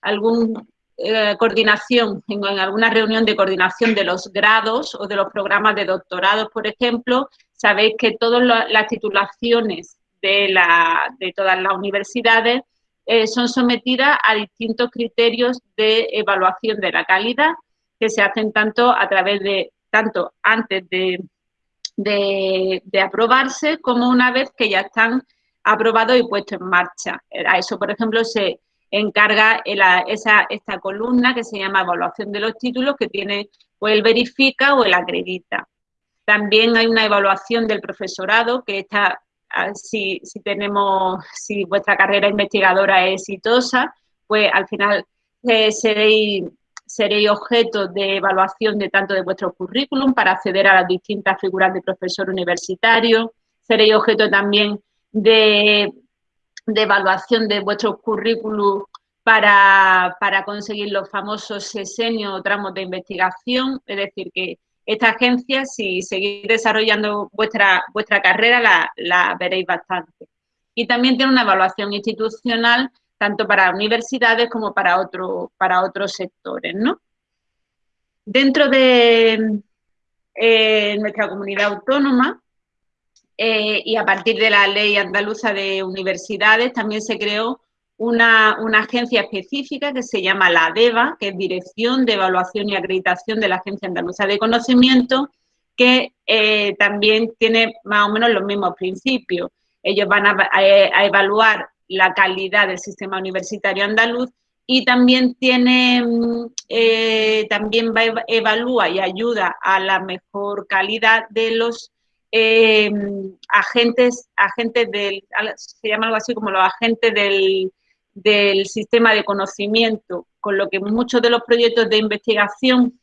algún eh, coordinación, en, alguna reunión de coordinación de los grados o de los programas de doctorado, por ejemplo, sabéis que todas las titulaciones de, todas las universidades eh, son sometidas a distintos criterios de evaluación de la calidad que se hacen tanto a través de, tanto antes de, de aprobarse como una vez que ya están aprobados y puestos en marcha. A eso, por ejemplo, se, encarga esa, esta columna que se llama evaluación de los títulos que tiene o el verifica o el acredita. También hay una evaluación del profesorado que está, si, si tenemos, si vuestra carrera investigadora es exitosa, pues al final eh, seréis objeto de evaluación de tanto de vuestro currículum para acceder a las distintas figuras de profesor universitario, seréis objeto también de de evaluación de vuestro currículum para, conseguir los famosos sesenios o tramos de investigación. Es decir, que esta agencia, si seguís desarrollando vuestra, vuestra carrera, la, veréis bastante. Y también tiene una evaluación institucional tanto para universidades como para, otro, para otros sectores. ¿no? Dentro de eh, nuestra comunidad autónoma, eh, y a partir de la ley andaluza de universidades también se creó una, agencia específica que se llama la ADEVA, que es Dirección de Evaluación y Acreditación de la Agencia Andaluza de Conocimiento, que eh, también tiene más o menos los mismos principios. Ellos van a, evaluar la calidad del sistema universitario andaluz y también tiene, mm, eh, también va, evalúa y ayuda a la mejor calidad de los eh, agentes, agentes del, se llama algo así como los agentes del, del sistema de conocimiento, con lo que muchos de los proyectos de investigación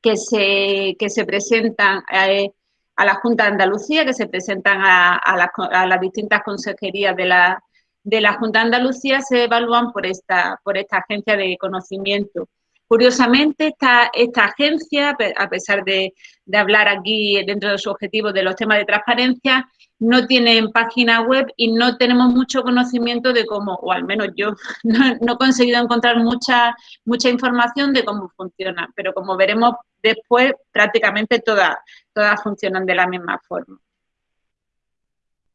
que se, que se presentan eh, a la Junta de Andalucía, que se presentan a, a, las distintas consejerías de la, de la Junta de Andalucía, se evalúan por esta, por esta agencia de conocimiento. Curiosamente, esta, esta agencia, a pesar de, de, hablar aquí dentro de su objetivo de los temas de transparencia, no tienen página web y no tenemos mucho conocimiento de cómo, o al menos yo, no, he conseguido encontrar mucha, mucha información de cómo funciona, pero como veremos después, prácticamente todas, todas funcionan de la misma forma.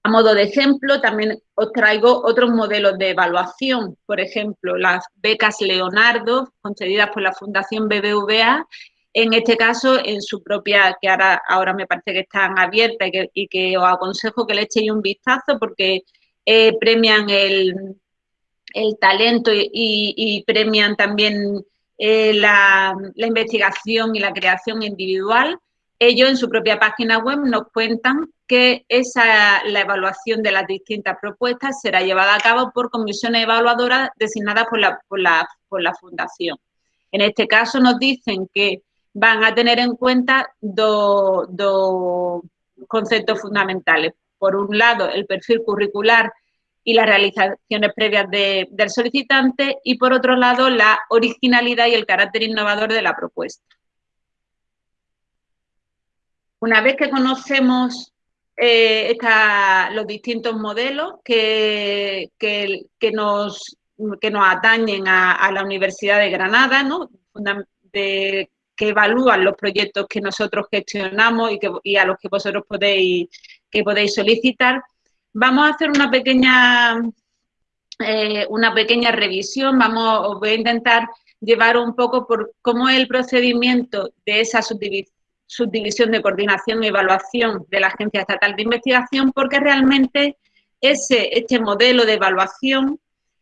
A modo de ejemplo, también os traigo otros modelos de evaluación, por ejemplo, las becas Leonardo, concedidas por la Fundación BBVA, en este caso, en su propia, que ahora, me parece que están abiertas y que, os aconsejo que le echéis un vistazo porque eh, premian el, talento y, premian también eh, la, investigación y la creación individual. Ellos en su propia página web nos cuentan que esa, la evaluación de las distintas propuestas será llevada a cabo por comisiones evaluadoras designadas por la, por la, por la Fundación. En este caso nos dicen que van a tener en cuenta dos, conceptos fundamentales. Por un lado, el perfil curricular y las realizaciones previas del solicitante y por otro lado, la originalidad y el carácter innovador de la propuesta. Una vez que conocemos eh, los distintos modelos que, que, nos, que nos atañen a, la Universidad de Granada, ¿no? de, que evalúan los proyectos que nosotros gestionamos y, que, a los que vosotros podéis, que podéis solicitar. Vamos a hacer una pequeña, eh, una pequeña revisión, vamos, os voy a intentar llevar un poco por cómo es el procedimiento de esa subdivisión de coordinación y evaluación de la Agencia Estatal de Investigación, porque realmente ese, este modelo de evaluación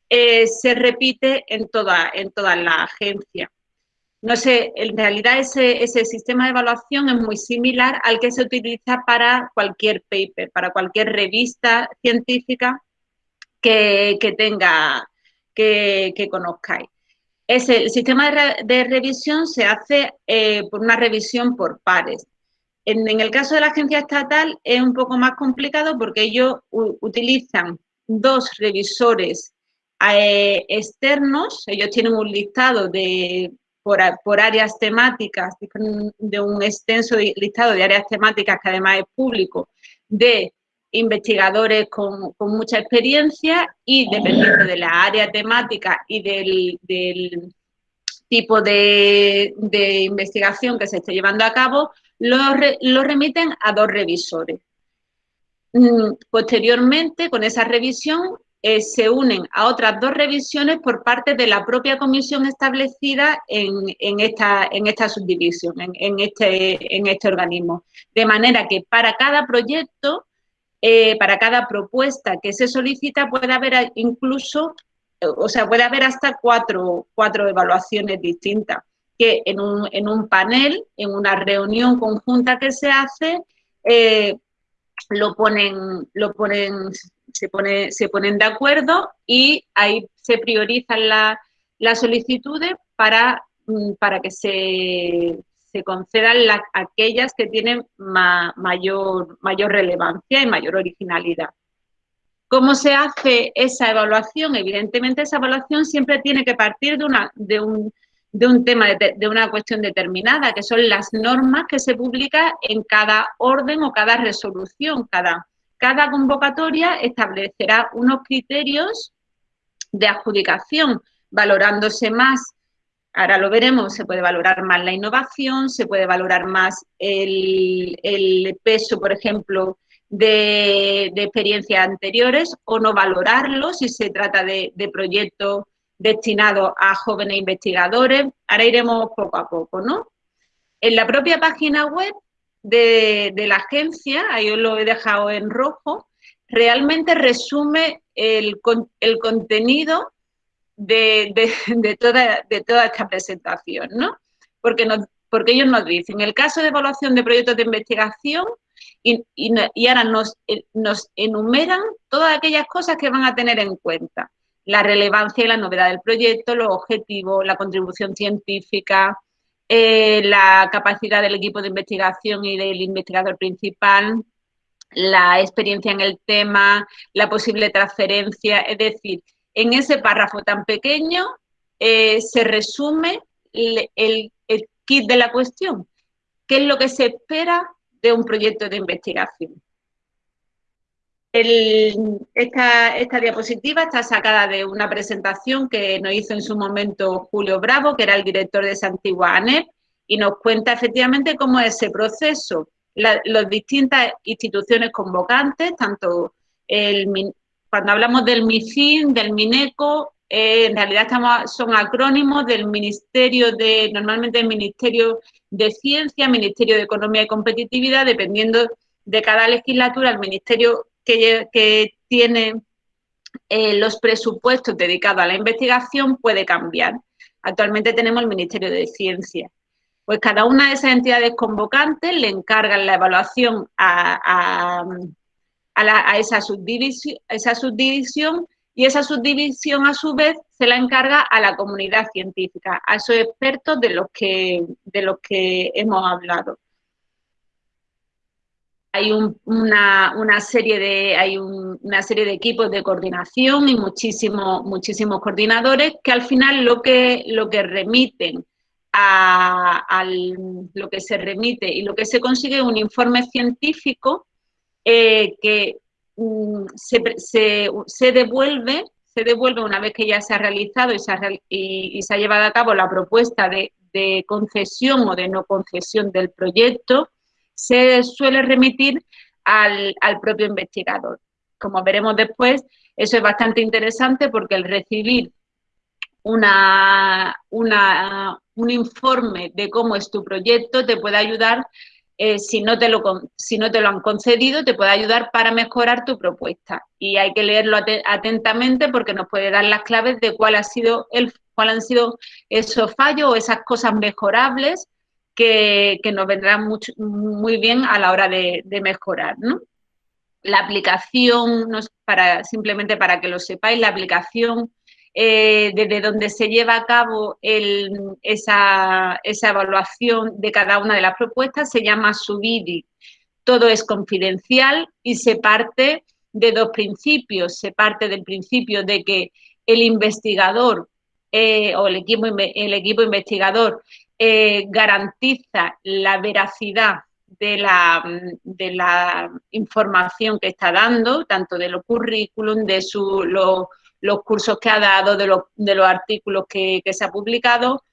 eh, se repite en, toda, en todas las agencias. No sé, en realidad ese, ese, sistema de evaluación es muy similar al que se utiliza para cualquier paper, para cualquier revista científica que, que, conozcáis. Ese, el sistema de, revisión se hace eh, por una revisión por pares. En, el caso de la agencia estatal es un poco más complicado porque ellos utilizan dos revisores eh, externos, ellos tienen un listado de por, áreas temáticas, de un extenso listado de áreas temáticas que además es público, de investigadores con, mucha experiencia y dependiendo de la área temática y del, tipo de, investigación que se esté llevando a cabo, lo, lo remiten a dos revisores. Mm, posteriormente, con esa revisión, eh, se unen a otras dos revisiones por parte de la propia comisión establecida en, esta, subdivisión, este, en este organismo. De manera que para cada proyecto, eh, para cada propuesta que se solicita, puede haber incluso, o sea, puede haber hasta cuatro, cuatro evaluaciones distintas, que en un, en un, panel, en una reunión conjunta que se hace, eh, lo ponen, lo ponen se, pone, se ponen de acuerdo y ahí se priorizan las solicitudes para, mm, para que se, se concedan aquellas que tienen mayor, mayor relevancia y mayor originalidad. ¿Cómo se hace esa evaluación? Evidentemente esa evaluación siempre tiene que partir de, una, de, un, de un tema, de, una cuestión determinada, que son las normas que se publican en cada orden o cada resolución, cada, cada convocatoria establecerá unos criterios de adjudicación, valorándose más, ahora lo veremos, se puede valorar más la innovación, se puede valorar más el, peso, por ejemplo, de, experiencias anteriores o no valorarlo si se trata de, proyectos destinados a jóvenes investigadores. Ahora iremos poco a poco, ¿no? En la propia página web de, la agencia, ahí os lo he dejado en rojo, realmente resume el contenido de, toda, de toda esta presentación, ¿no? Porque, porque ellos nos dicen, en el caso de evaluación de proyectos de investigación, y, ahora nos, eh, nos enumeran todas aquellas cosas que van a tener en cuenta. La relevancia y la novedad del proyecto, los objetivos, la contribución científica, eh, la capacidad del equipo de investigación y del investigador principal, la experiencia en el tema, la posible transferencia, es decir, en ese párrafo tan pequeño eh, se resume el, kit de la cuestión. ¿Qué es lo que se espera de un proyecto de investigación? esta, diapositiva está sacada de una presentación que nos hizo en su momento Julio Bravo, que era el director de Santigua ANEP, y nos cuenta efectivamente cómo es ese proceso las distintas instituciones convocantes, tanto el, cuando hablamos del MIFIN, del MINECO, eh, en realidad son acrónimos del Ministerio de, normalmente el Ministerio de Ciencia, Ministerio de Economía y Competitividad, dependiendo de cada legislatura, el ministerio que, que tiene eh, los presupuestos dedicados a la investigación puede cambiar. Actualmente tenemos el Ministerio de Ciencia pues cada una de esas entidades convocantes le encargan la evaluación a, esa, subdivisión, esa subdivisión y esa subdivisión a su vez se la encarga a la comunidad científica, a esos expertos de los que, de los que hemos hablado. Hay una, serie de, hay una serie de equipos de coordinación y muchísimos, muchísimos coordinadores que al final lo que, lo que remiten a, lo que se remite y lo que se consigue es un informe científico eh, que mm, se, devuelve, se devuelve una vez que ya se ha realizado y se ha, y, se ha llevado a cabo la propuesta de, concesión o de no concesión del proyecto, se suele remitir al, al propio investigador. Como veremos después, eso es bastante interesante porque el recibir una, un informe de cómo es tu proyecto te puede ayudar, eh, si, no te lo, no han concedido, te puede ayudar para mejorar tu propuesta. Y hay que leerlo atentamente porque nos puede dar las claves de cuál, ha sido el, cuál han sido esos fallos o esas cosas mejorables que, nos vendrán muy bien a la hora de, mejorar. La aplicación, para, simplemente para que lo sepáis, la aplicación eh, desde donde se lleva a cabo esa, evaluación de cada una de las propuestas, se llama SUBIDI. Todo es confidencial y se parte de dos principios. Se parte del principio de que el investigador eh, o el equipo, el equipo investigador eh, garantiza la veracidad de la, información que está dando, tanto de los currículum, de su, los cursos que ha dado, de los, de los artículos que, se ha publicado.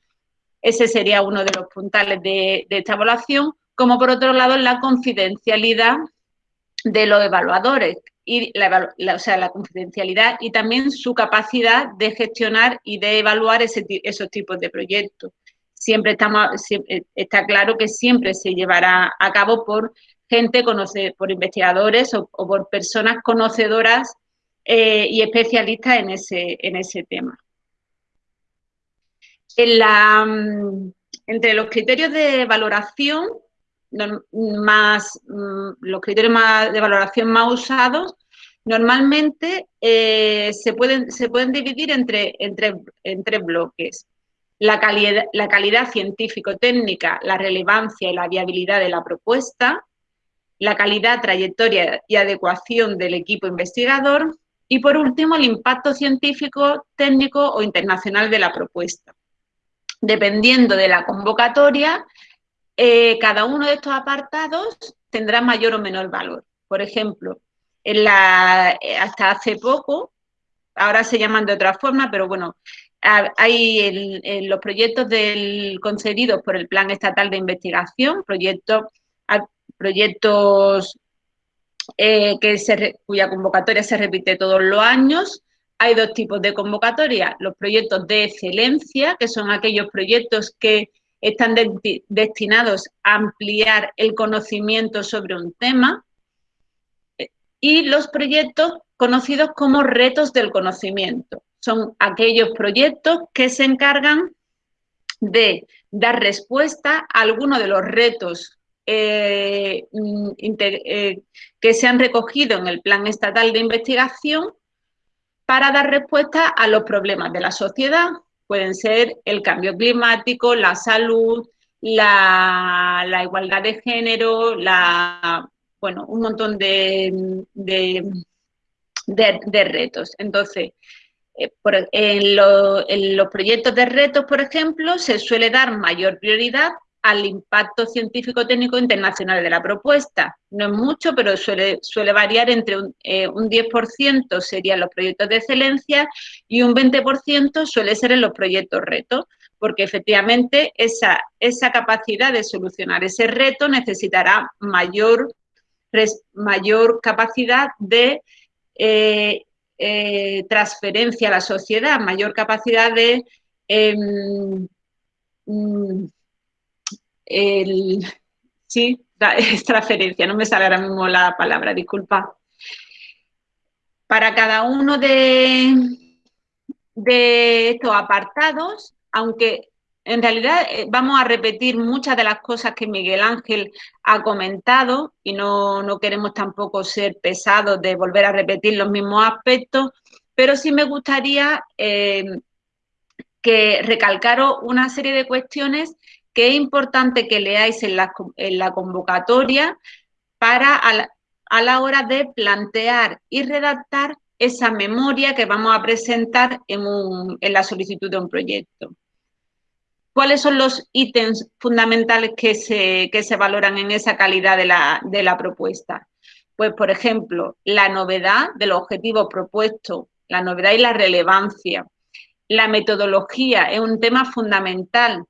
Ese sería uno de los puntales de, esta evaluación, como por otro lado la confidencialidad de los evaluadores, y la, o sea, la confidencialidad y también su capacidad de gestionar y de evaluar esos tipos de proyectos. Siempre estamos, está claro que siempre se llevará a cabo por gente, conoce, por investigadores o por personas conocedoras eh, y especialistas en ese, en ese tema. Mm, entre los criterios de valoración más, mm, los criterios de valoración más usados, normalmente eh, se, pueden, se pueden dividir entre, entre, en tres bloques. La calidad, la calidad científico-técnica, la relevancia y la viabilidad de la propuesta, la calidad, trayectoria y adecuación del equipo investigador y por último, el impacto científico, técnico o internacional de la propuesta. Dependiendo de la convocatoria, eh, cada uno de estos apartados tendrá mayor o menor valor. Por ejemplo, eh, hasta hace poco, ahora se llaman de otra forma, pero bueno, hay los proyectos concedidos por el Plan Estatal de Investigación, proyectos eh, que cuya convocatoria se repite todos los años. Hay dos tipos de convocatoria, los proyectos de excelencia, que son aquellos proyectos que están destinados a ampliar el conocimiento sobre un tema. y los proyectos conocidos como retos del conocimiento. Son aquellos proyectos que se encargan de dar respuesta a algunos de los retos eh, mm, eh, que se han recogido en el Plan Estatal de Investigación para dar respuesta a los problemas de la sociedad. Pueden ser el cambio climático, la salud, la, igualdad de género, la, bueno, un montón de, de retos. Entonces, eh, en, los proyectos de retos, por ejemplo, se suele dar mayor prioridad al impacto científico-técnico internacional de la propuesta. No es mucho, pero suele, suele variar entre un, 10% eh, serían los proyectos de excelencia y un 20% suele ser en los proyectos retos, porque efectivamente esa, esa capacidad de solucionar ese reto necesitará mayor, mayor capacidad de eh, eh, transferencia a la sociedad, mayor capacidad de... Em, mm, sí, es transferencia, no me sale ahora mismo la palabra, disculpa. Para cada uno de, estos apartados, aunque en realidad eh, vamos a repetir muchas de las cosas que Miguel Ángel ha comentado y no, queremos tampoco ser pesados de volver a repetir los mismos aspectos, pero sí me gustaría eh, que recalcaros una serie de cuestiones que es importante que leáis en la, convocatoria para a la, hora de plantear y redactar esa memoria que vamos a presentar en la solicitud de un proyecto. ¿Cuáles son los ítems fundamentales que se, se valoran en esa calidad de la, propuesta? Pues, por ejemplo, la novedad del objetivo propuesto, la novedad y la relevancia. La metodología es un tema fundamental.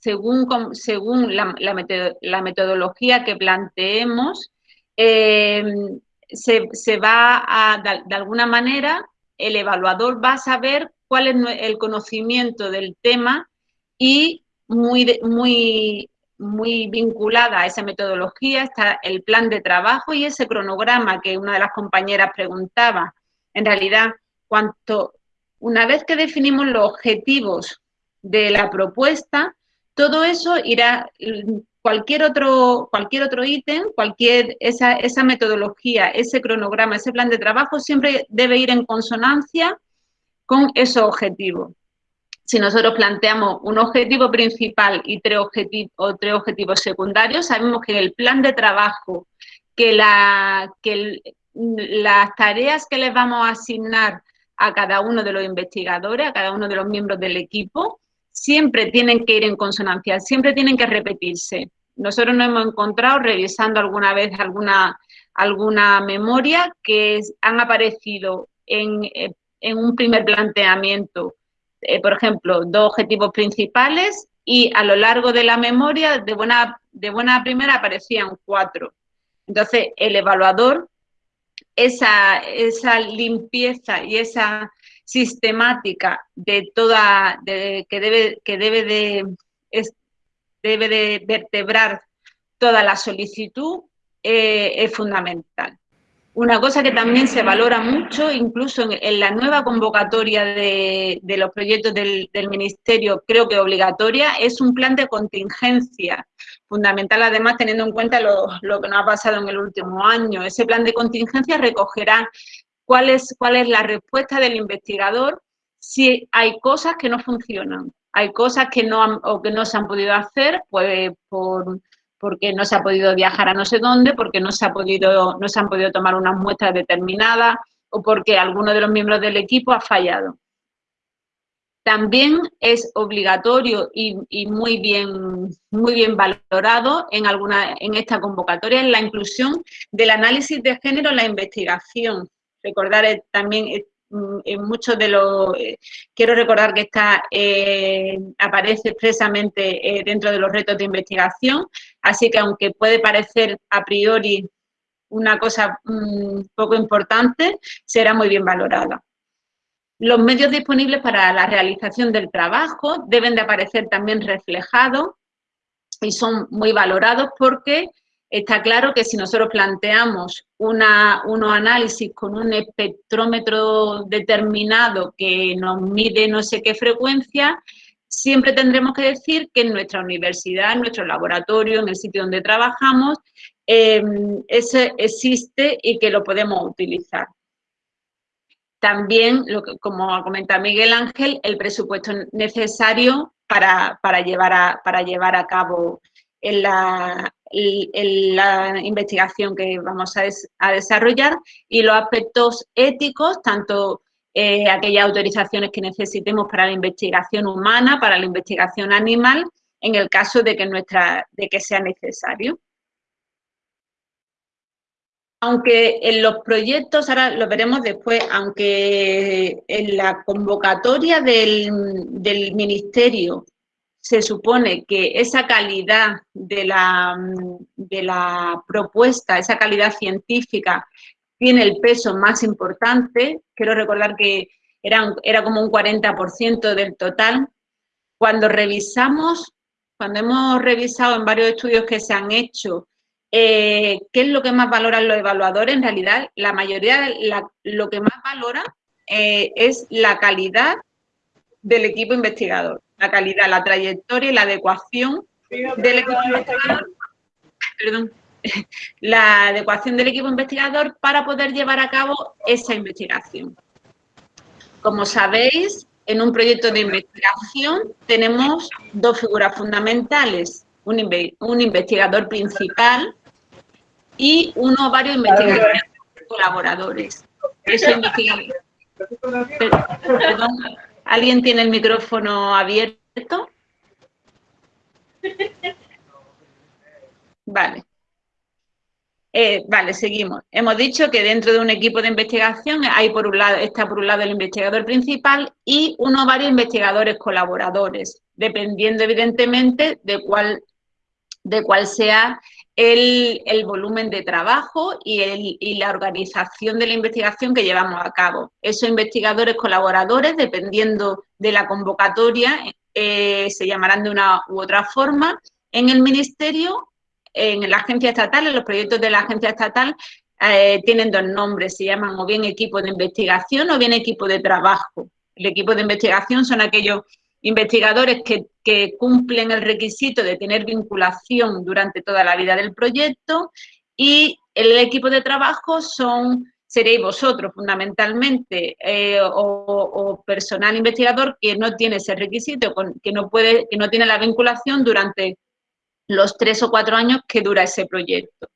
Según según la, metodología que planteemos, eh, se, va a, de alguna manera, el evaluador va a saber cuál es el conocimiento del tema y muy, muy, muy vinculada a esa metodología está el plan de trabajo y ese cronograma que una de las compañeras preguntaba. En realidad, cuanto, una vez que definimos los objetivos de la propuesta, todo eso irá, cualquier otro, cualquier otro ítem, cualquier, esa, esa metodología, ese cronograma, ese plan de trabajo siempre debe ir en consonancia con esos objetivos. Si nosotros planteamos un objetivo principal y tres, objetivos, tres objetivos secundarios, sabemos que el plan de trabajo, que, la, que las tareas que les vamos a asignar a cada uno de los investigadores, a cada uno de los miembros del equipo, siempre tienen que ir en consonancia, siempre tienen que repetirse. Nosotros nos hemos encontrado revisando alguna vez alguna, alguna memoria que han aparecido en eh, en un primer planteamiento, eh, por ejemplo, dos objetivos principales y a lo largo de la memoria, de buena, de buena primera, aparecían cuatro. Entonces, el evaluador, esa, esa limpieza y esa sistemática de toda, que debe, que debe de, debe de vertebrar toda la solicitud, eh, es fundamental. Una cosa que también se valora mucho, incluso en, la nueva convocatoria de, los proyectos del, Ministerio, creo que obligatoria, es un plan de contingencia, fundamental además teniendo en cuenta lo, que nos ha pasado en el último año. Ese plan de contingencia recogerá cuál es, cuál es la respuesta del investigador si hay cosas que no funcionan, hay cosas que no, o que no se han podido hacer pues, por porque no se ha podido viajar a no sé dónde, porque no se, ha podido, no se han podido tomar unas muestras determinadas o porque alguno de los miembros del equipo ha fallado. También es obligatorio y, muy, bien, muy bien valorado en, alguna, en esta convocatoria la inclusión del análisis de género en la investigación. Recordar eh, también eh, Mm, en muchos de los, eh, quiero recordar que está, eh, aparece expresamente eh, dentro de los retos de investigación, así que aunque puede parecer a priori una cosa mm, poco importante, será muy bien valorada. Los medios disponibles para la realización del trabajo deben de aparecer también reflejados y son muy valorados porque Está claro que si nosotros planteamos una, análisis con un espectrómetro determinado que nos mide no sé qué frecuencia, siempre tendremos que decir que en nuestra universidad, en nuestro laboratorio, en el sitio donde trabajamos, em, ese existe y que lo podemos utilizar. También, lo que, como ha comentado Miguel Ángel, el presupuesto necesario para, llevar, a, para llevar a cabo la, la investigación que vamos a, desarrollar y los aspectos éticos, tanto eh, aquellas autorizaciones que necesitemos para la investigación humana, para la investigación animal, en el caso de que, nuestra, de que sea necesario. Aunque en los proyectos, ahora lo veremos después, aunque en la convocatoria del, del Ministerio se supone que esa calidad de la, de la propuesta, esa calidad científica, tiene el peso más importante. Quiero recordar que era, era como un 40% del total. Cuando revisamos, cuando hemos revisado en varios estudios que se han hecho, eh, ¿qué es lo que más valoran los evaluadores? En realidad, la mayoría, lo que más valora eh, es la calidad del equipo investigador la calidad, la trayectoria y la adecuación del equipo investigador, perdón, la adecuación del equipo investigador para poder llevar a cabo esa investigación. Como sabéis, en un proyecto de investigación tenemos dos figuras fundamentales, un, investigador principal y uno o varios investigadores colaboradores. Eso Perdón, ¿Alguien tiene el micrófono abierto? Vale. Eh, vale, seguimos. Hemos dicho que dentro de un equipo de investigación hay por un lado, está por un lado el investigador principal y uno o varios investigadores colaboradores, dependiendo evidentemente de cuál, de cuál sea el, volumen de trabajo y, la organización de la investigación que llevamos a cabo. Esos investigadores colaboradores, dependiendo de la convocatoria, eh, se llamarán de una u otra forma. En el Ministerio, en la agencia estatal, en los proyectos de la agencia estatal, eh, tienen dos nombres, se llaman o bien equipo de investigación o bien equipo de trabajo. El equipo de investigación son aquellos investigadores que, cumplen el requisito de tener vinculación durante toda la vida del proyecto y el equipo de trabajo son seréis vosotros fundamentalmente eh, o, personal investigador que no tiene ese requisito, que no, puede, que no tiene la vinculación durante los tres o cuatro años que dura ese proyecto.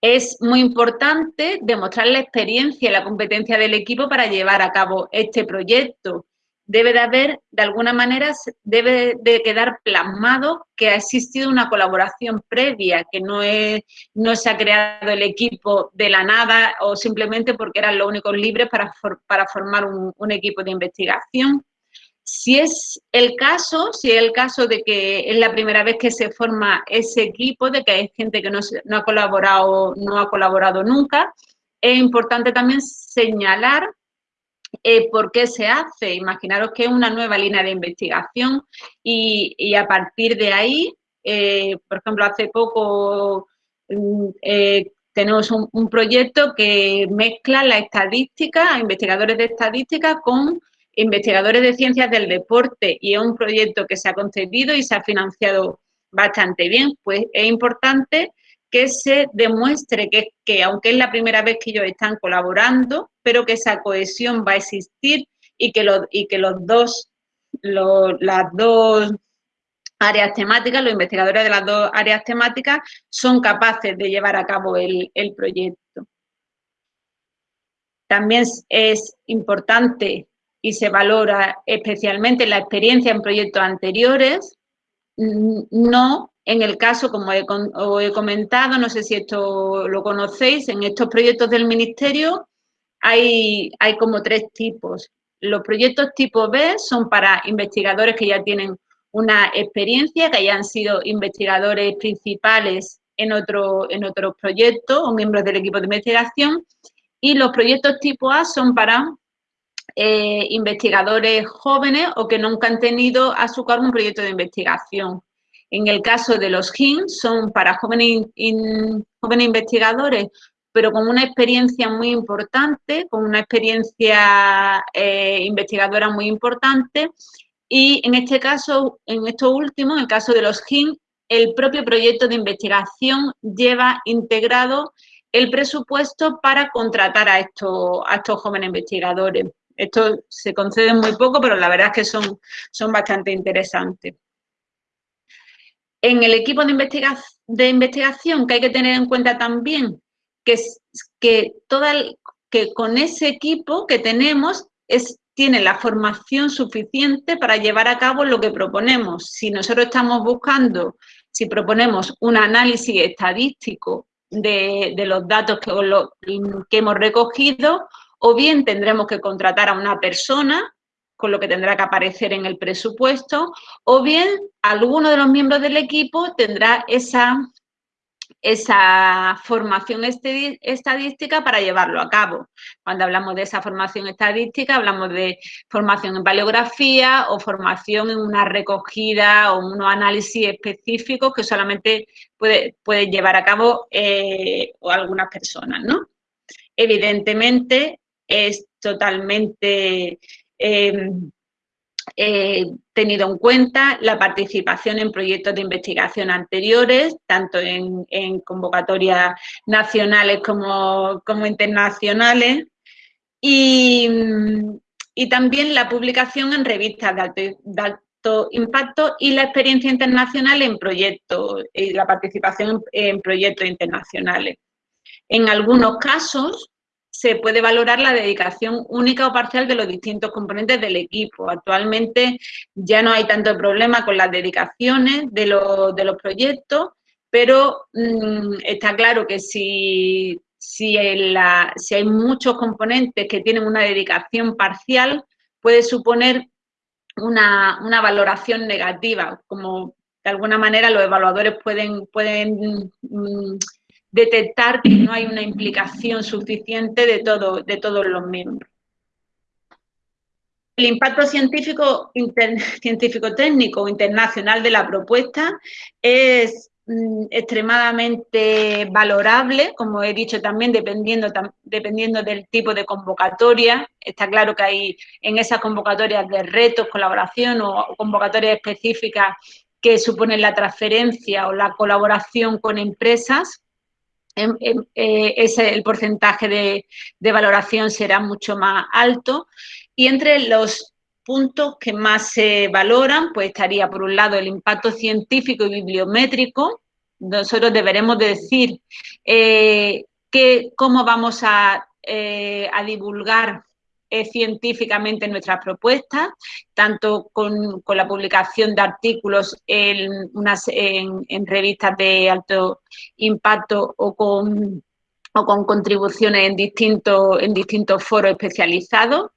Es muy importante demostrar la experiencia y la competencia del equipo para llevar a cabo este proyecto debe de haber, de alguna manera, debe de quedar plasmado que ha existido una colaboración previa, que no, se ha creado el equipo de la nada o simplemente porque eran los únicos libres para, formar un, equipo de investigación. Si es el caso, si es el caso de que es la primera vez que se forma ese equipo, de que hay gente que no ha colaborado, no ha colaborado nunca, es importante también señalar eh, ¿Por qué se hace? Imaginaros que es una nueva línea de investigación y, a partir de ahí, eh, por ejemplo, hace poco mm, eh, tenemos un, proyecto que mezcla la estadística, investigadores de estadística con investigadores de ciencias del deporte y es un proyecto que se ha concebido y se ha financiado bastante bien, pues es importante que se demuestre que, que, aunque es la primera vez que ellos están colaborando, pero que esa cohesión va a existir y que, los, y que los dos, las dos áreas temáticas, los investigadores de las dos áreas temáticas son capaces de llevar a cabo el, el proyecto. También es importante y se valora especialmente la experiencia en proyectos anteriores, no en el caso, como he, he, comentado, no sé si esto lo conocéis, en estos proyectos del Ministerio hay, como tres tipos. Los proyectos tipo B son para investigadores que ya tienen una experiencia, que hayan sido investigadores principales en, otro, en otros proyectos o miembros del equipo de investigación. Y los proyectos tipo A son para eh, investigadores jóvenes o que nunca han tenido a su cargo un proyecto de investigación. En el caso de los GIN, son para jóvenes, investigadores, pero con una experiencia muy importante, con una experiencia eh, investigadora muy importante. Y en este caso, en esto último, en el caso de los GIN, el propio proyecto de investigación lleva integrado el presupuesto para contratar a estos, jóvenes investigadores. Esto se concede muy poco, pero la verdad es que son bastante interesantes. En el equipo de, investigación que hay que tener en cuenta también que, que, toda que con ese equipo que tenemos es, tiene la formación suficiente para llevar a cabo lo que proponemos. Si nosotros estamos buscando, si proponemos un análisis estadístico de, los datos que hemos recogido, o bien tendremos que contratar a una persona, con lo que tendrá que aparecer en el presupuesto, o bien alguno de los miembros del equipo tendrá esa esa formación estadística para llevarlo a cabo. Cuando hablamos de esa formación estadística, hablamos de formación en paleografía o formación en una recogida o unos análisis específicos que solamente puede, llevar a cabo eh, algunas personas, ¿no? Evidentemente, es totalmente... Eh, eh, tenido en cuenta la participación en proyectos de investigación anteriores, tanto en, convocatorias nacionales como, internacionales, y, también la publicación en revistas de alto, impacto y la experiencia internacional en proyectos, y la participación en proyectos internacionales. En algunos casos, se puede valorar la dedicación única o parcial de los distintos componentes del equipo. Actualmente ya no hay tanto problema con las dedicaciones de los, proyectos, pero mm, está claro que si, si, si hay muchos componentes que tienen una dedicación parcial, puede suponer una, una, valoración negativa, como de alguna manera los evaluadores pueden, pueden mm, detectar que no hay una implicación suficiente de, todo, de todos los miembros. El impacto científico, científico técnico internacional de la propuesta es mm, extremadamente valorable, como he dicho también, dependiendo, dependiendo del tipo de convocatoria. Está claro que hay en esas convocatorias de retos, colaboración o convocatorias específicas que suponen la transferencia o la colaboración con empresas ese, el porcentaje de, valoración será mucho más alto. Y entre los puntos que más se valoran, pues estaría por un lado el impacto científico y bibliométrico. Nosotros deberemos decir eh, que, cómo vamos a, eh, a divulgar científicamente nuestras propuestas, tanto con, la publicación de artículos en, unas, en, revistas de alto impacto o con, o con contribuciones en distintos, en distintos foros especializados.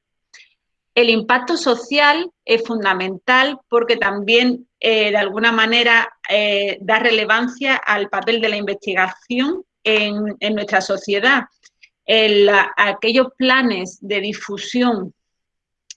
El impacto social es fundamental porque también eh, de alguna manera eh, da relevancia al papel de la investigación en, en nuestra sociedad aquellos planes de difusión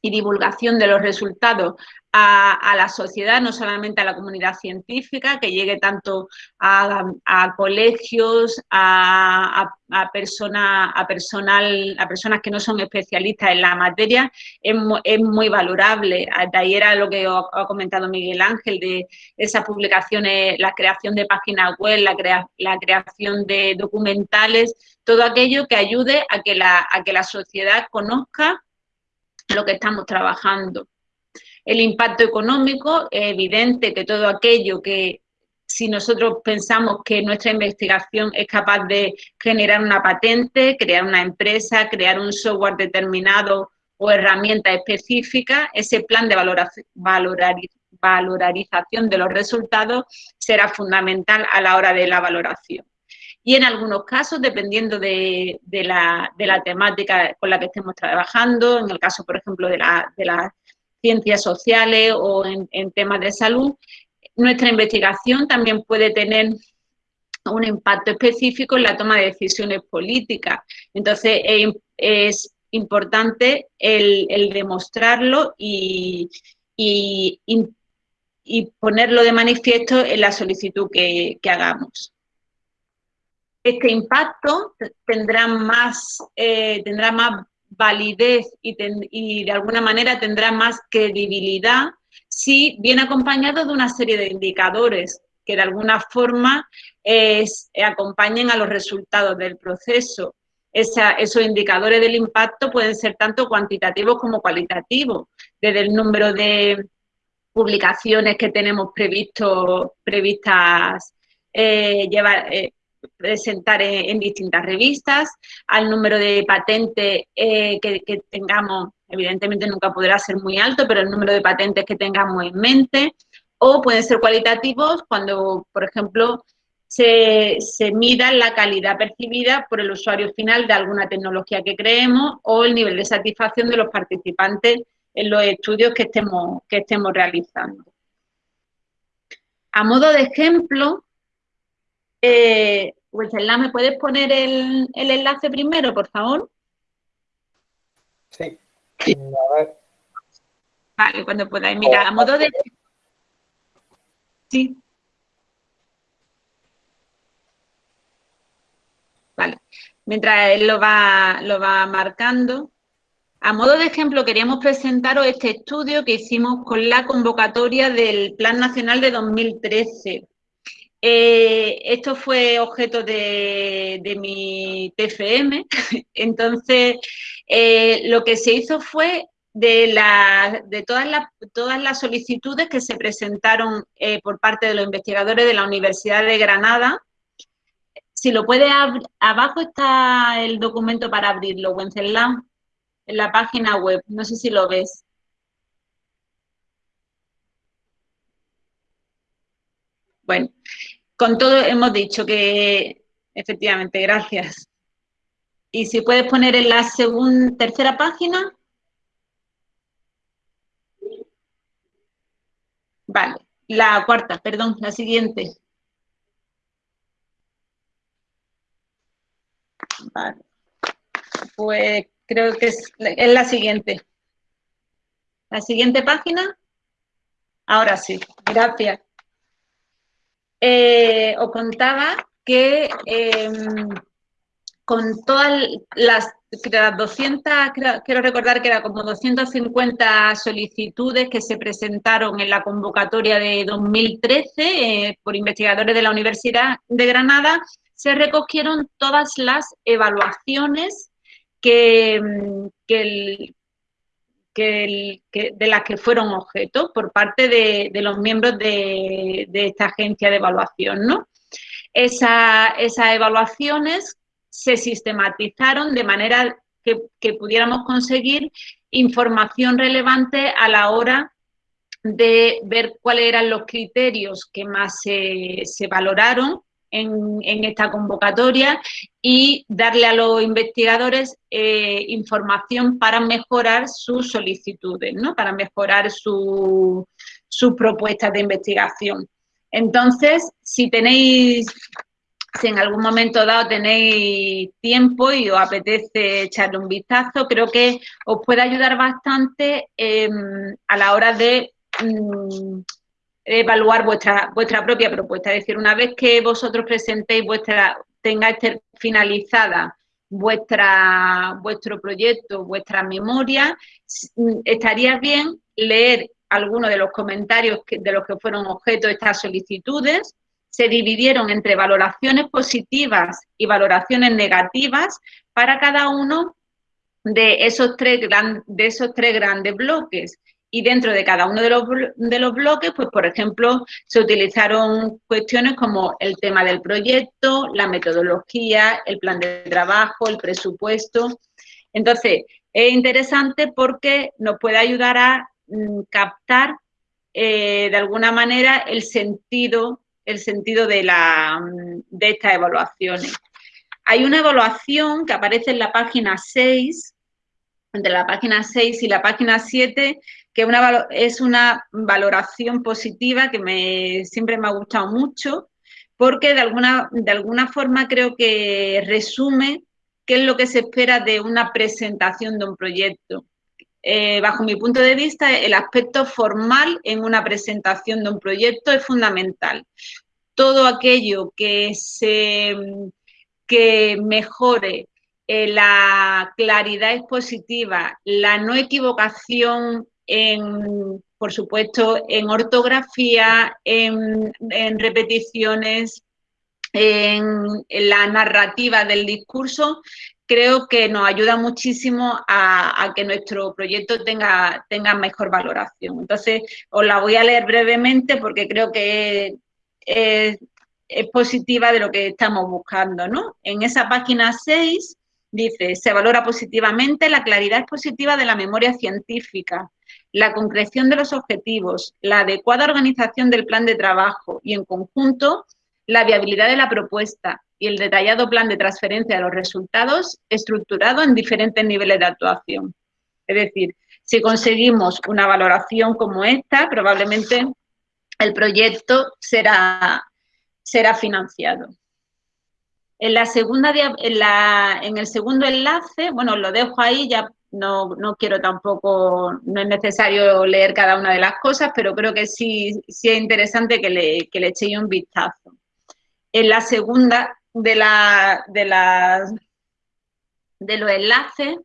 y divulgación de los resultados a, la sociedad, no solamente a la comunidad científica, que llegue tanto a, colegios, a, persona, a, personal, a personas que no son especialistas en la materia, es, muy valorable. De ahí era lo que ha comentado Miguel Ángel, de esas publicaciones, la creación de páginas web, la, la creación de documentales, todo aquello que ayude a que la, a que la sociedad conozca lo que estamos trabajando. El impacto económico es evidente que todo aquello que si nosotros pensamos que nuestra investigación es capaz de generar una patente, crear una empresa, crear un software determinado o herramienta específica, ese plan de valorización de los resultados será fundamental a la hora de la valoración. Y en algunos casos, dependiendo de, la, temática con la que estemos trabajando, en el caso, por ejemplo, de, la, de las ciencias sociales o en, temas de salud, nuestra investigación también puede tener un impacto específico en la toma de decisiones políticas. Entonces, es importante el, demostrarlo y, ponerlo de manifiesto en la solicitud que, hagamos. Este impacto tendrá más, eh, tendrá más validez y, de alguna manera tendrá más credibilidad si viene acompañado de una serie de indicadores que de alguna forma acompañen a los resultados del proceso. esos indicadores del impacto pueden ser tanto cuantitativos como cualitativos, desde el número de publicaciones que tenemos previsto, previstas eh, llevar, eh, presentar en, distintas revistas, al número de patentes eh, que, tengamos, evidentemente nunca podrá ser muy alto, pero el número de patentes que tengamos en mente, o pueden ser cualitativos cuando, por ejemplo, se, se mida la calidad percibida por el usuario final de alguna tecnología que creemos o el nivel de satisfacción de los participantes en los estudios que estemos, que estemos realizando. A modo de ejemplo, eh, ¿me puedes poner el, enlace primero, por favor? Sí. A ver. Vale, cuando podáis. Mira, a modo de... Sí. Vale. Mientras él lo va, lo va marcando. A modo de ejemplo, queríamos presentaros este estudio que hicimos con la convocatoria del Plan Nacional de 2013. Eh, esto fue objeto de, mi TFM, entonces eh, lo que se hizo fue de, de todas, las, todas las solicitudes que se presentaron eh, por parte de los investigadores de la Universidad de Granada. Si lo puede abajo está el documento para abrirlo, Wenceslao, en la página web, no sé si lo ves. Bueno, con todo hemos dicho que, efectivamente, gracias. Y si puedes poner en la segunda, tercera página. Vale, la cuarta, perdón, la siguiente. Vale. Pues creo que es, es la siguiente. La siguiente página. Ahora sí, gracias. Eh, os contaba que em, con todas las, 200, quiero recordar que era como 250 solicitudes que se presentaron en la convocatoria de 2013 eh, por investigadores de la Universidad de Granada, se recogieron todas las evaluaciones que, em, de las que fueron objeto por parte de, los miembros de, esta agencia de evaluación. ¿no? esas evaluaciones se sistematizaron de manera que, pudiéramos conseguir información relevante a la hora de ver cuáles eran los criterios que más se valoraron en, esta convocatoria y darle a los investigadores eh, información para mejorar sus solicitudes, ¿no? para mejorar sus propuestas de investigación. Entonces, si tenéis, si en algún momento dado tenéis tiempo y os apetece echarle un vistazo, creo que os puede ayudar bastante em, a la hora de mm, evaluar vuestra, vuestra propia propuesta. Es decir, una vez que vosotros presentéis vuestra, tengáis finalizada vuestra, vuestro proyecto, vuestra memoria, estaría bien leer algunos de los comentarios de los que fueron objeto estas solicitudes. Se dividieron entre valoraciones positivas y valoraciones negativas para cada uno de esos tres, de esos tres grandes bloques y dentro de cada uno de los, de los bloques, pues por ejemplo, se utilizaron cuestiones como el tema del proyecto, la metodología, el plan de trabajo, el presupuesto. Entonces, es interesante porque nos puede ayudar a mm, captar eh, de alguna manera el sentido, el sentido de, la, mm, de estas evaluaciones. Hay una evaluación que aparece en la página 6, entre la página 6 y la página 7, que es una valoración positiva que me, siempre me ha gustado mucho, porque de alguna, de alguna forma creo que resume qué es lo que se espera de una presentación de un proyecto. eh, bajo mi punto de vista, el aspecto formal en una presentación de un proyecto es fundamental. Todo aquello que, se, que mejore eh, la claridad expositiva, la no equivocación en, por supuesto, en ortografía, en, repeticiones, en, la narrativa del discurso, creo que nos ayuda muchísimo a, que nuestro proyecto tenga, tenga, mejor valoración. Entonces, os la voy a leer brevemente porque creo que es, positiva de lo que estamos buscando. ¿no? En esa página 6 dice, se valora positivamente la claridad expositiva de la memoria científica, la concreción de los objetivos, la adecuada organización del plan de trabajo y, en conjunto, la viabilidad de la propuesta y el detallado plan de transferencia de los resultados estructurado en diferentes niveles de actuación. Es decir, si conseguimos una valoración como esta, probablemente el proyecto será, será financiado. En, la segunda, en, en el segundo enlace, bueno, lo dejo ahí, ya no, quiero tampoco, no es necesario leer cada una de las cosas, pero creo que sí, sí es interesante que le, que le echéis un vistazo. En la segunda de, la, de, la, de los enlaces,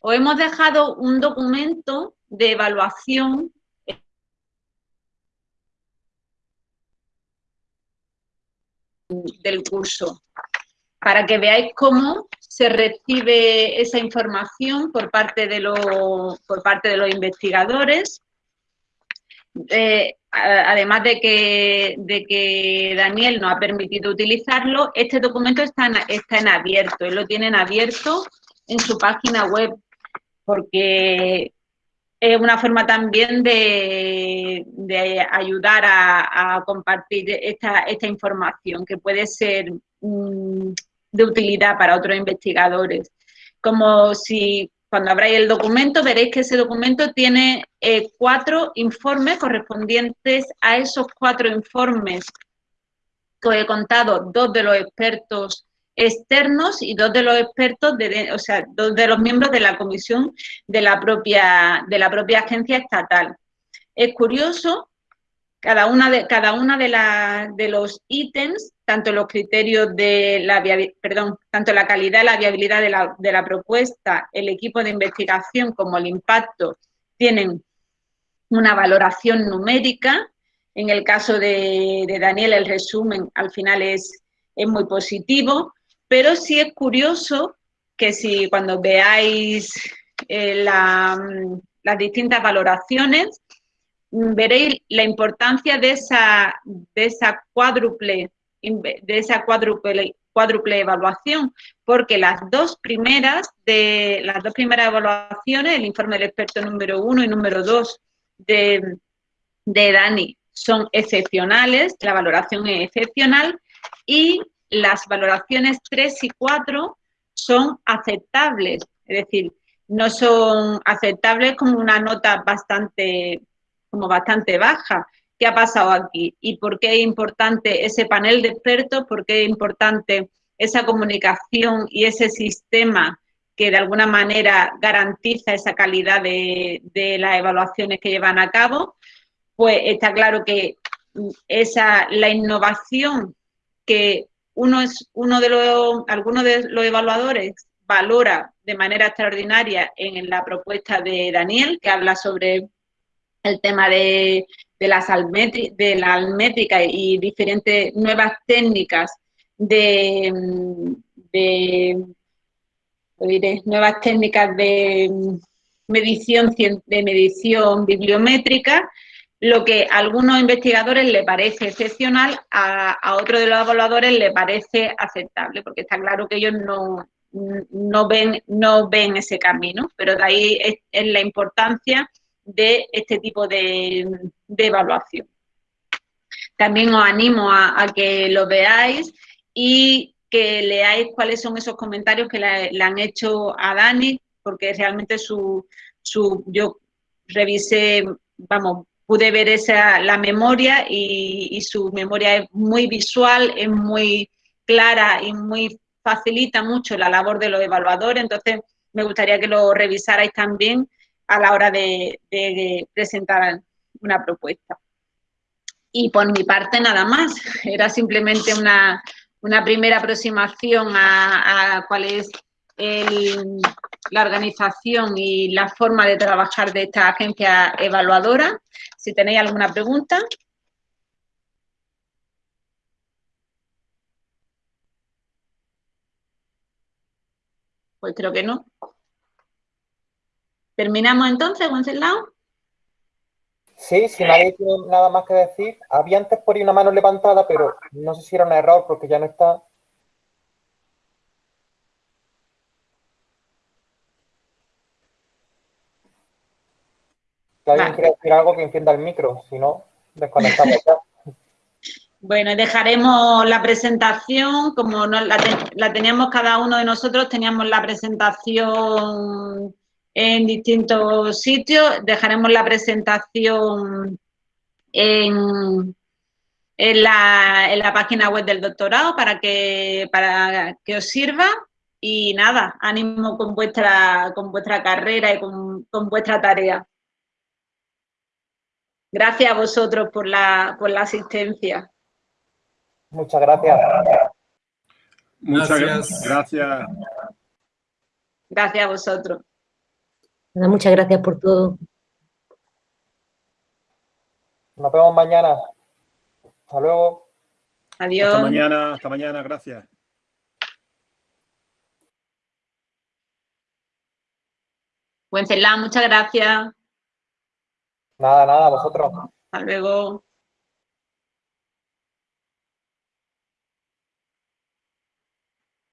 os hemos dejado un documento de evaluación del curso para que veáis cómo se recibe esa información por parte de, por parte de los investigadores. Eh, además de que, de que, Daniel nos ha permitido utilizarlo, este documento está en, está en abierto, lo tiene en abierto en su página web, porque es una forma también de, ayudar a, compartir esta, esta, información, que puede ser mm, de utilidad para otros investigadores. Como si cuando abráis el documento veréis que ese documento tiene eh, cuatro informes correspondientes a esos cuatro informes que os he contado, dos de los expertos externos y dos de los expertos, de, o sea, dos de los miembros de la comisión de la propia, de la propia agencia estatal. Es curioso cada una de, de, de los ítems, tanto los criterios de la, perdón, tanto la calidad la viabilidad de la, de la propuesta, el equipo de investigación como el impacto, tienen una valoración numérica. En el caso de, Daniel, el resumen al final es, es, muy positivo, pero sí es curioso que si cuando veáis eh, las distintas valoraciones, veréis la importancia de esa, de esa cuádruple de esa cuádruple, cuádruple evaluación, porque las dos primeras de las dos primeras evaluaciones, el informe del experto número uno y número dos de, de Dani, son excepcionales, la valoración es excepcional, y las valoraciones tres y cuatro son aceptables, es decir, no son aceptables como una nota bastante como bastante baja. ¿Qué ha pasado aquí? ¿Y por qué es importante ese panel de expertos? ¿Por qué es importante esa comunicación y ese sistema que de alguna manera garantiza esa calidad de, las evaluaciones que llevan a cabo? Pues está claro que esa, la innovación que uno es uno de los, algunos de los evaluadores valora de manera extraordinaria en la propuesta de Daniel, que habla sobre el tema de, de, de la almétrica y diferentes nuevas técnicas de, de nuevas técnicas de medición, de medición bibliométrica, lo que a algunos investigadores le parece excepcional, a, a otros de los evaluadores le parece aceptable, porque está claro que ellos no, no, ven, no ven ese camino, pero de ahí es la importancia de este tipo de, evaluación. También os animo a, que lo veáis y que leáis cuáles son esos comentarios que le, han hecho a Dani, porque realmente su, su, yo revisé, vamos, pude ver esa, la memoria y, y, su memoria es muy visual, es muy clara y muy facilita mucho la labor de los evaluadores, entonces me gustaría que lo revisarais también a la hora de, presentar una propuesta. Y por mi parte nada más, era simplemente una, primera aproximación a, cuál es la organización y la forma de trabajar de esta agencia evaluadora. Si tenéis alguna pregunta. Pues creo que no. ¿Terminamos entonces, Wenceslao? Sí, si nadie tiene nada más que decir. Había antes por ahí una mano levantada, pero no sé si era un error porque ya no está. Si alguien quiere decir algo que encienda el micro, si no, desconectamos ya. Bueno, dejaremos la presentación, como la, teníamos cada uno de nosotros, teníamos la presentación en distintos sitios, dejaremos la presentación en, la, página web del doctorado para que, para que os sirva y nada, ánimo con vuestra, con vuestra carrera y con, con vuestra tarea. Gracias a vosotros por la, por la asistencia. Muchas gracias. Muchas gracias. Gracias, a vosotros. Muchas gracias por todo. Nos vemos mañana. Hasta luego. Adiós. Hasta mañana, hasta mañana, gracias. Wenceslao, muchas gracias. Nada, nada, vosotros. Hasta luego.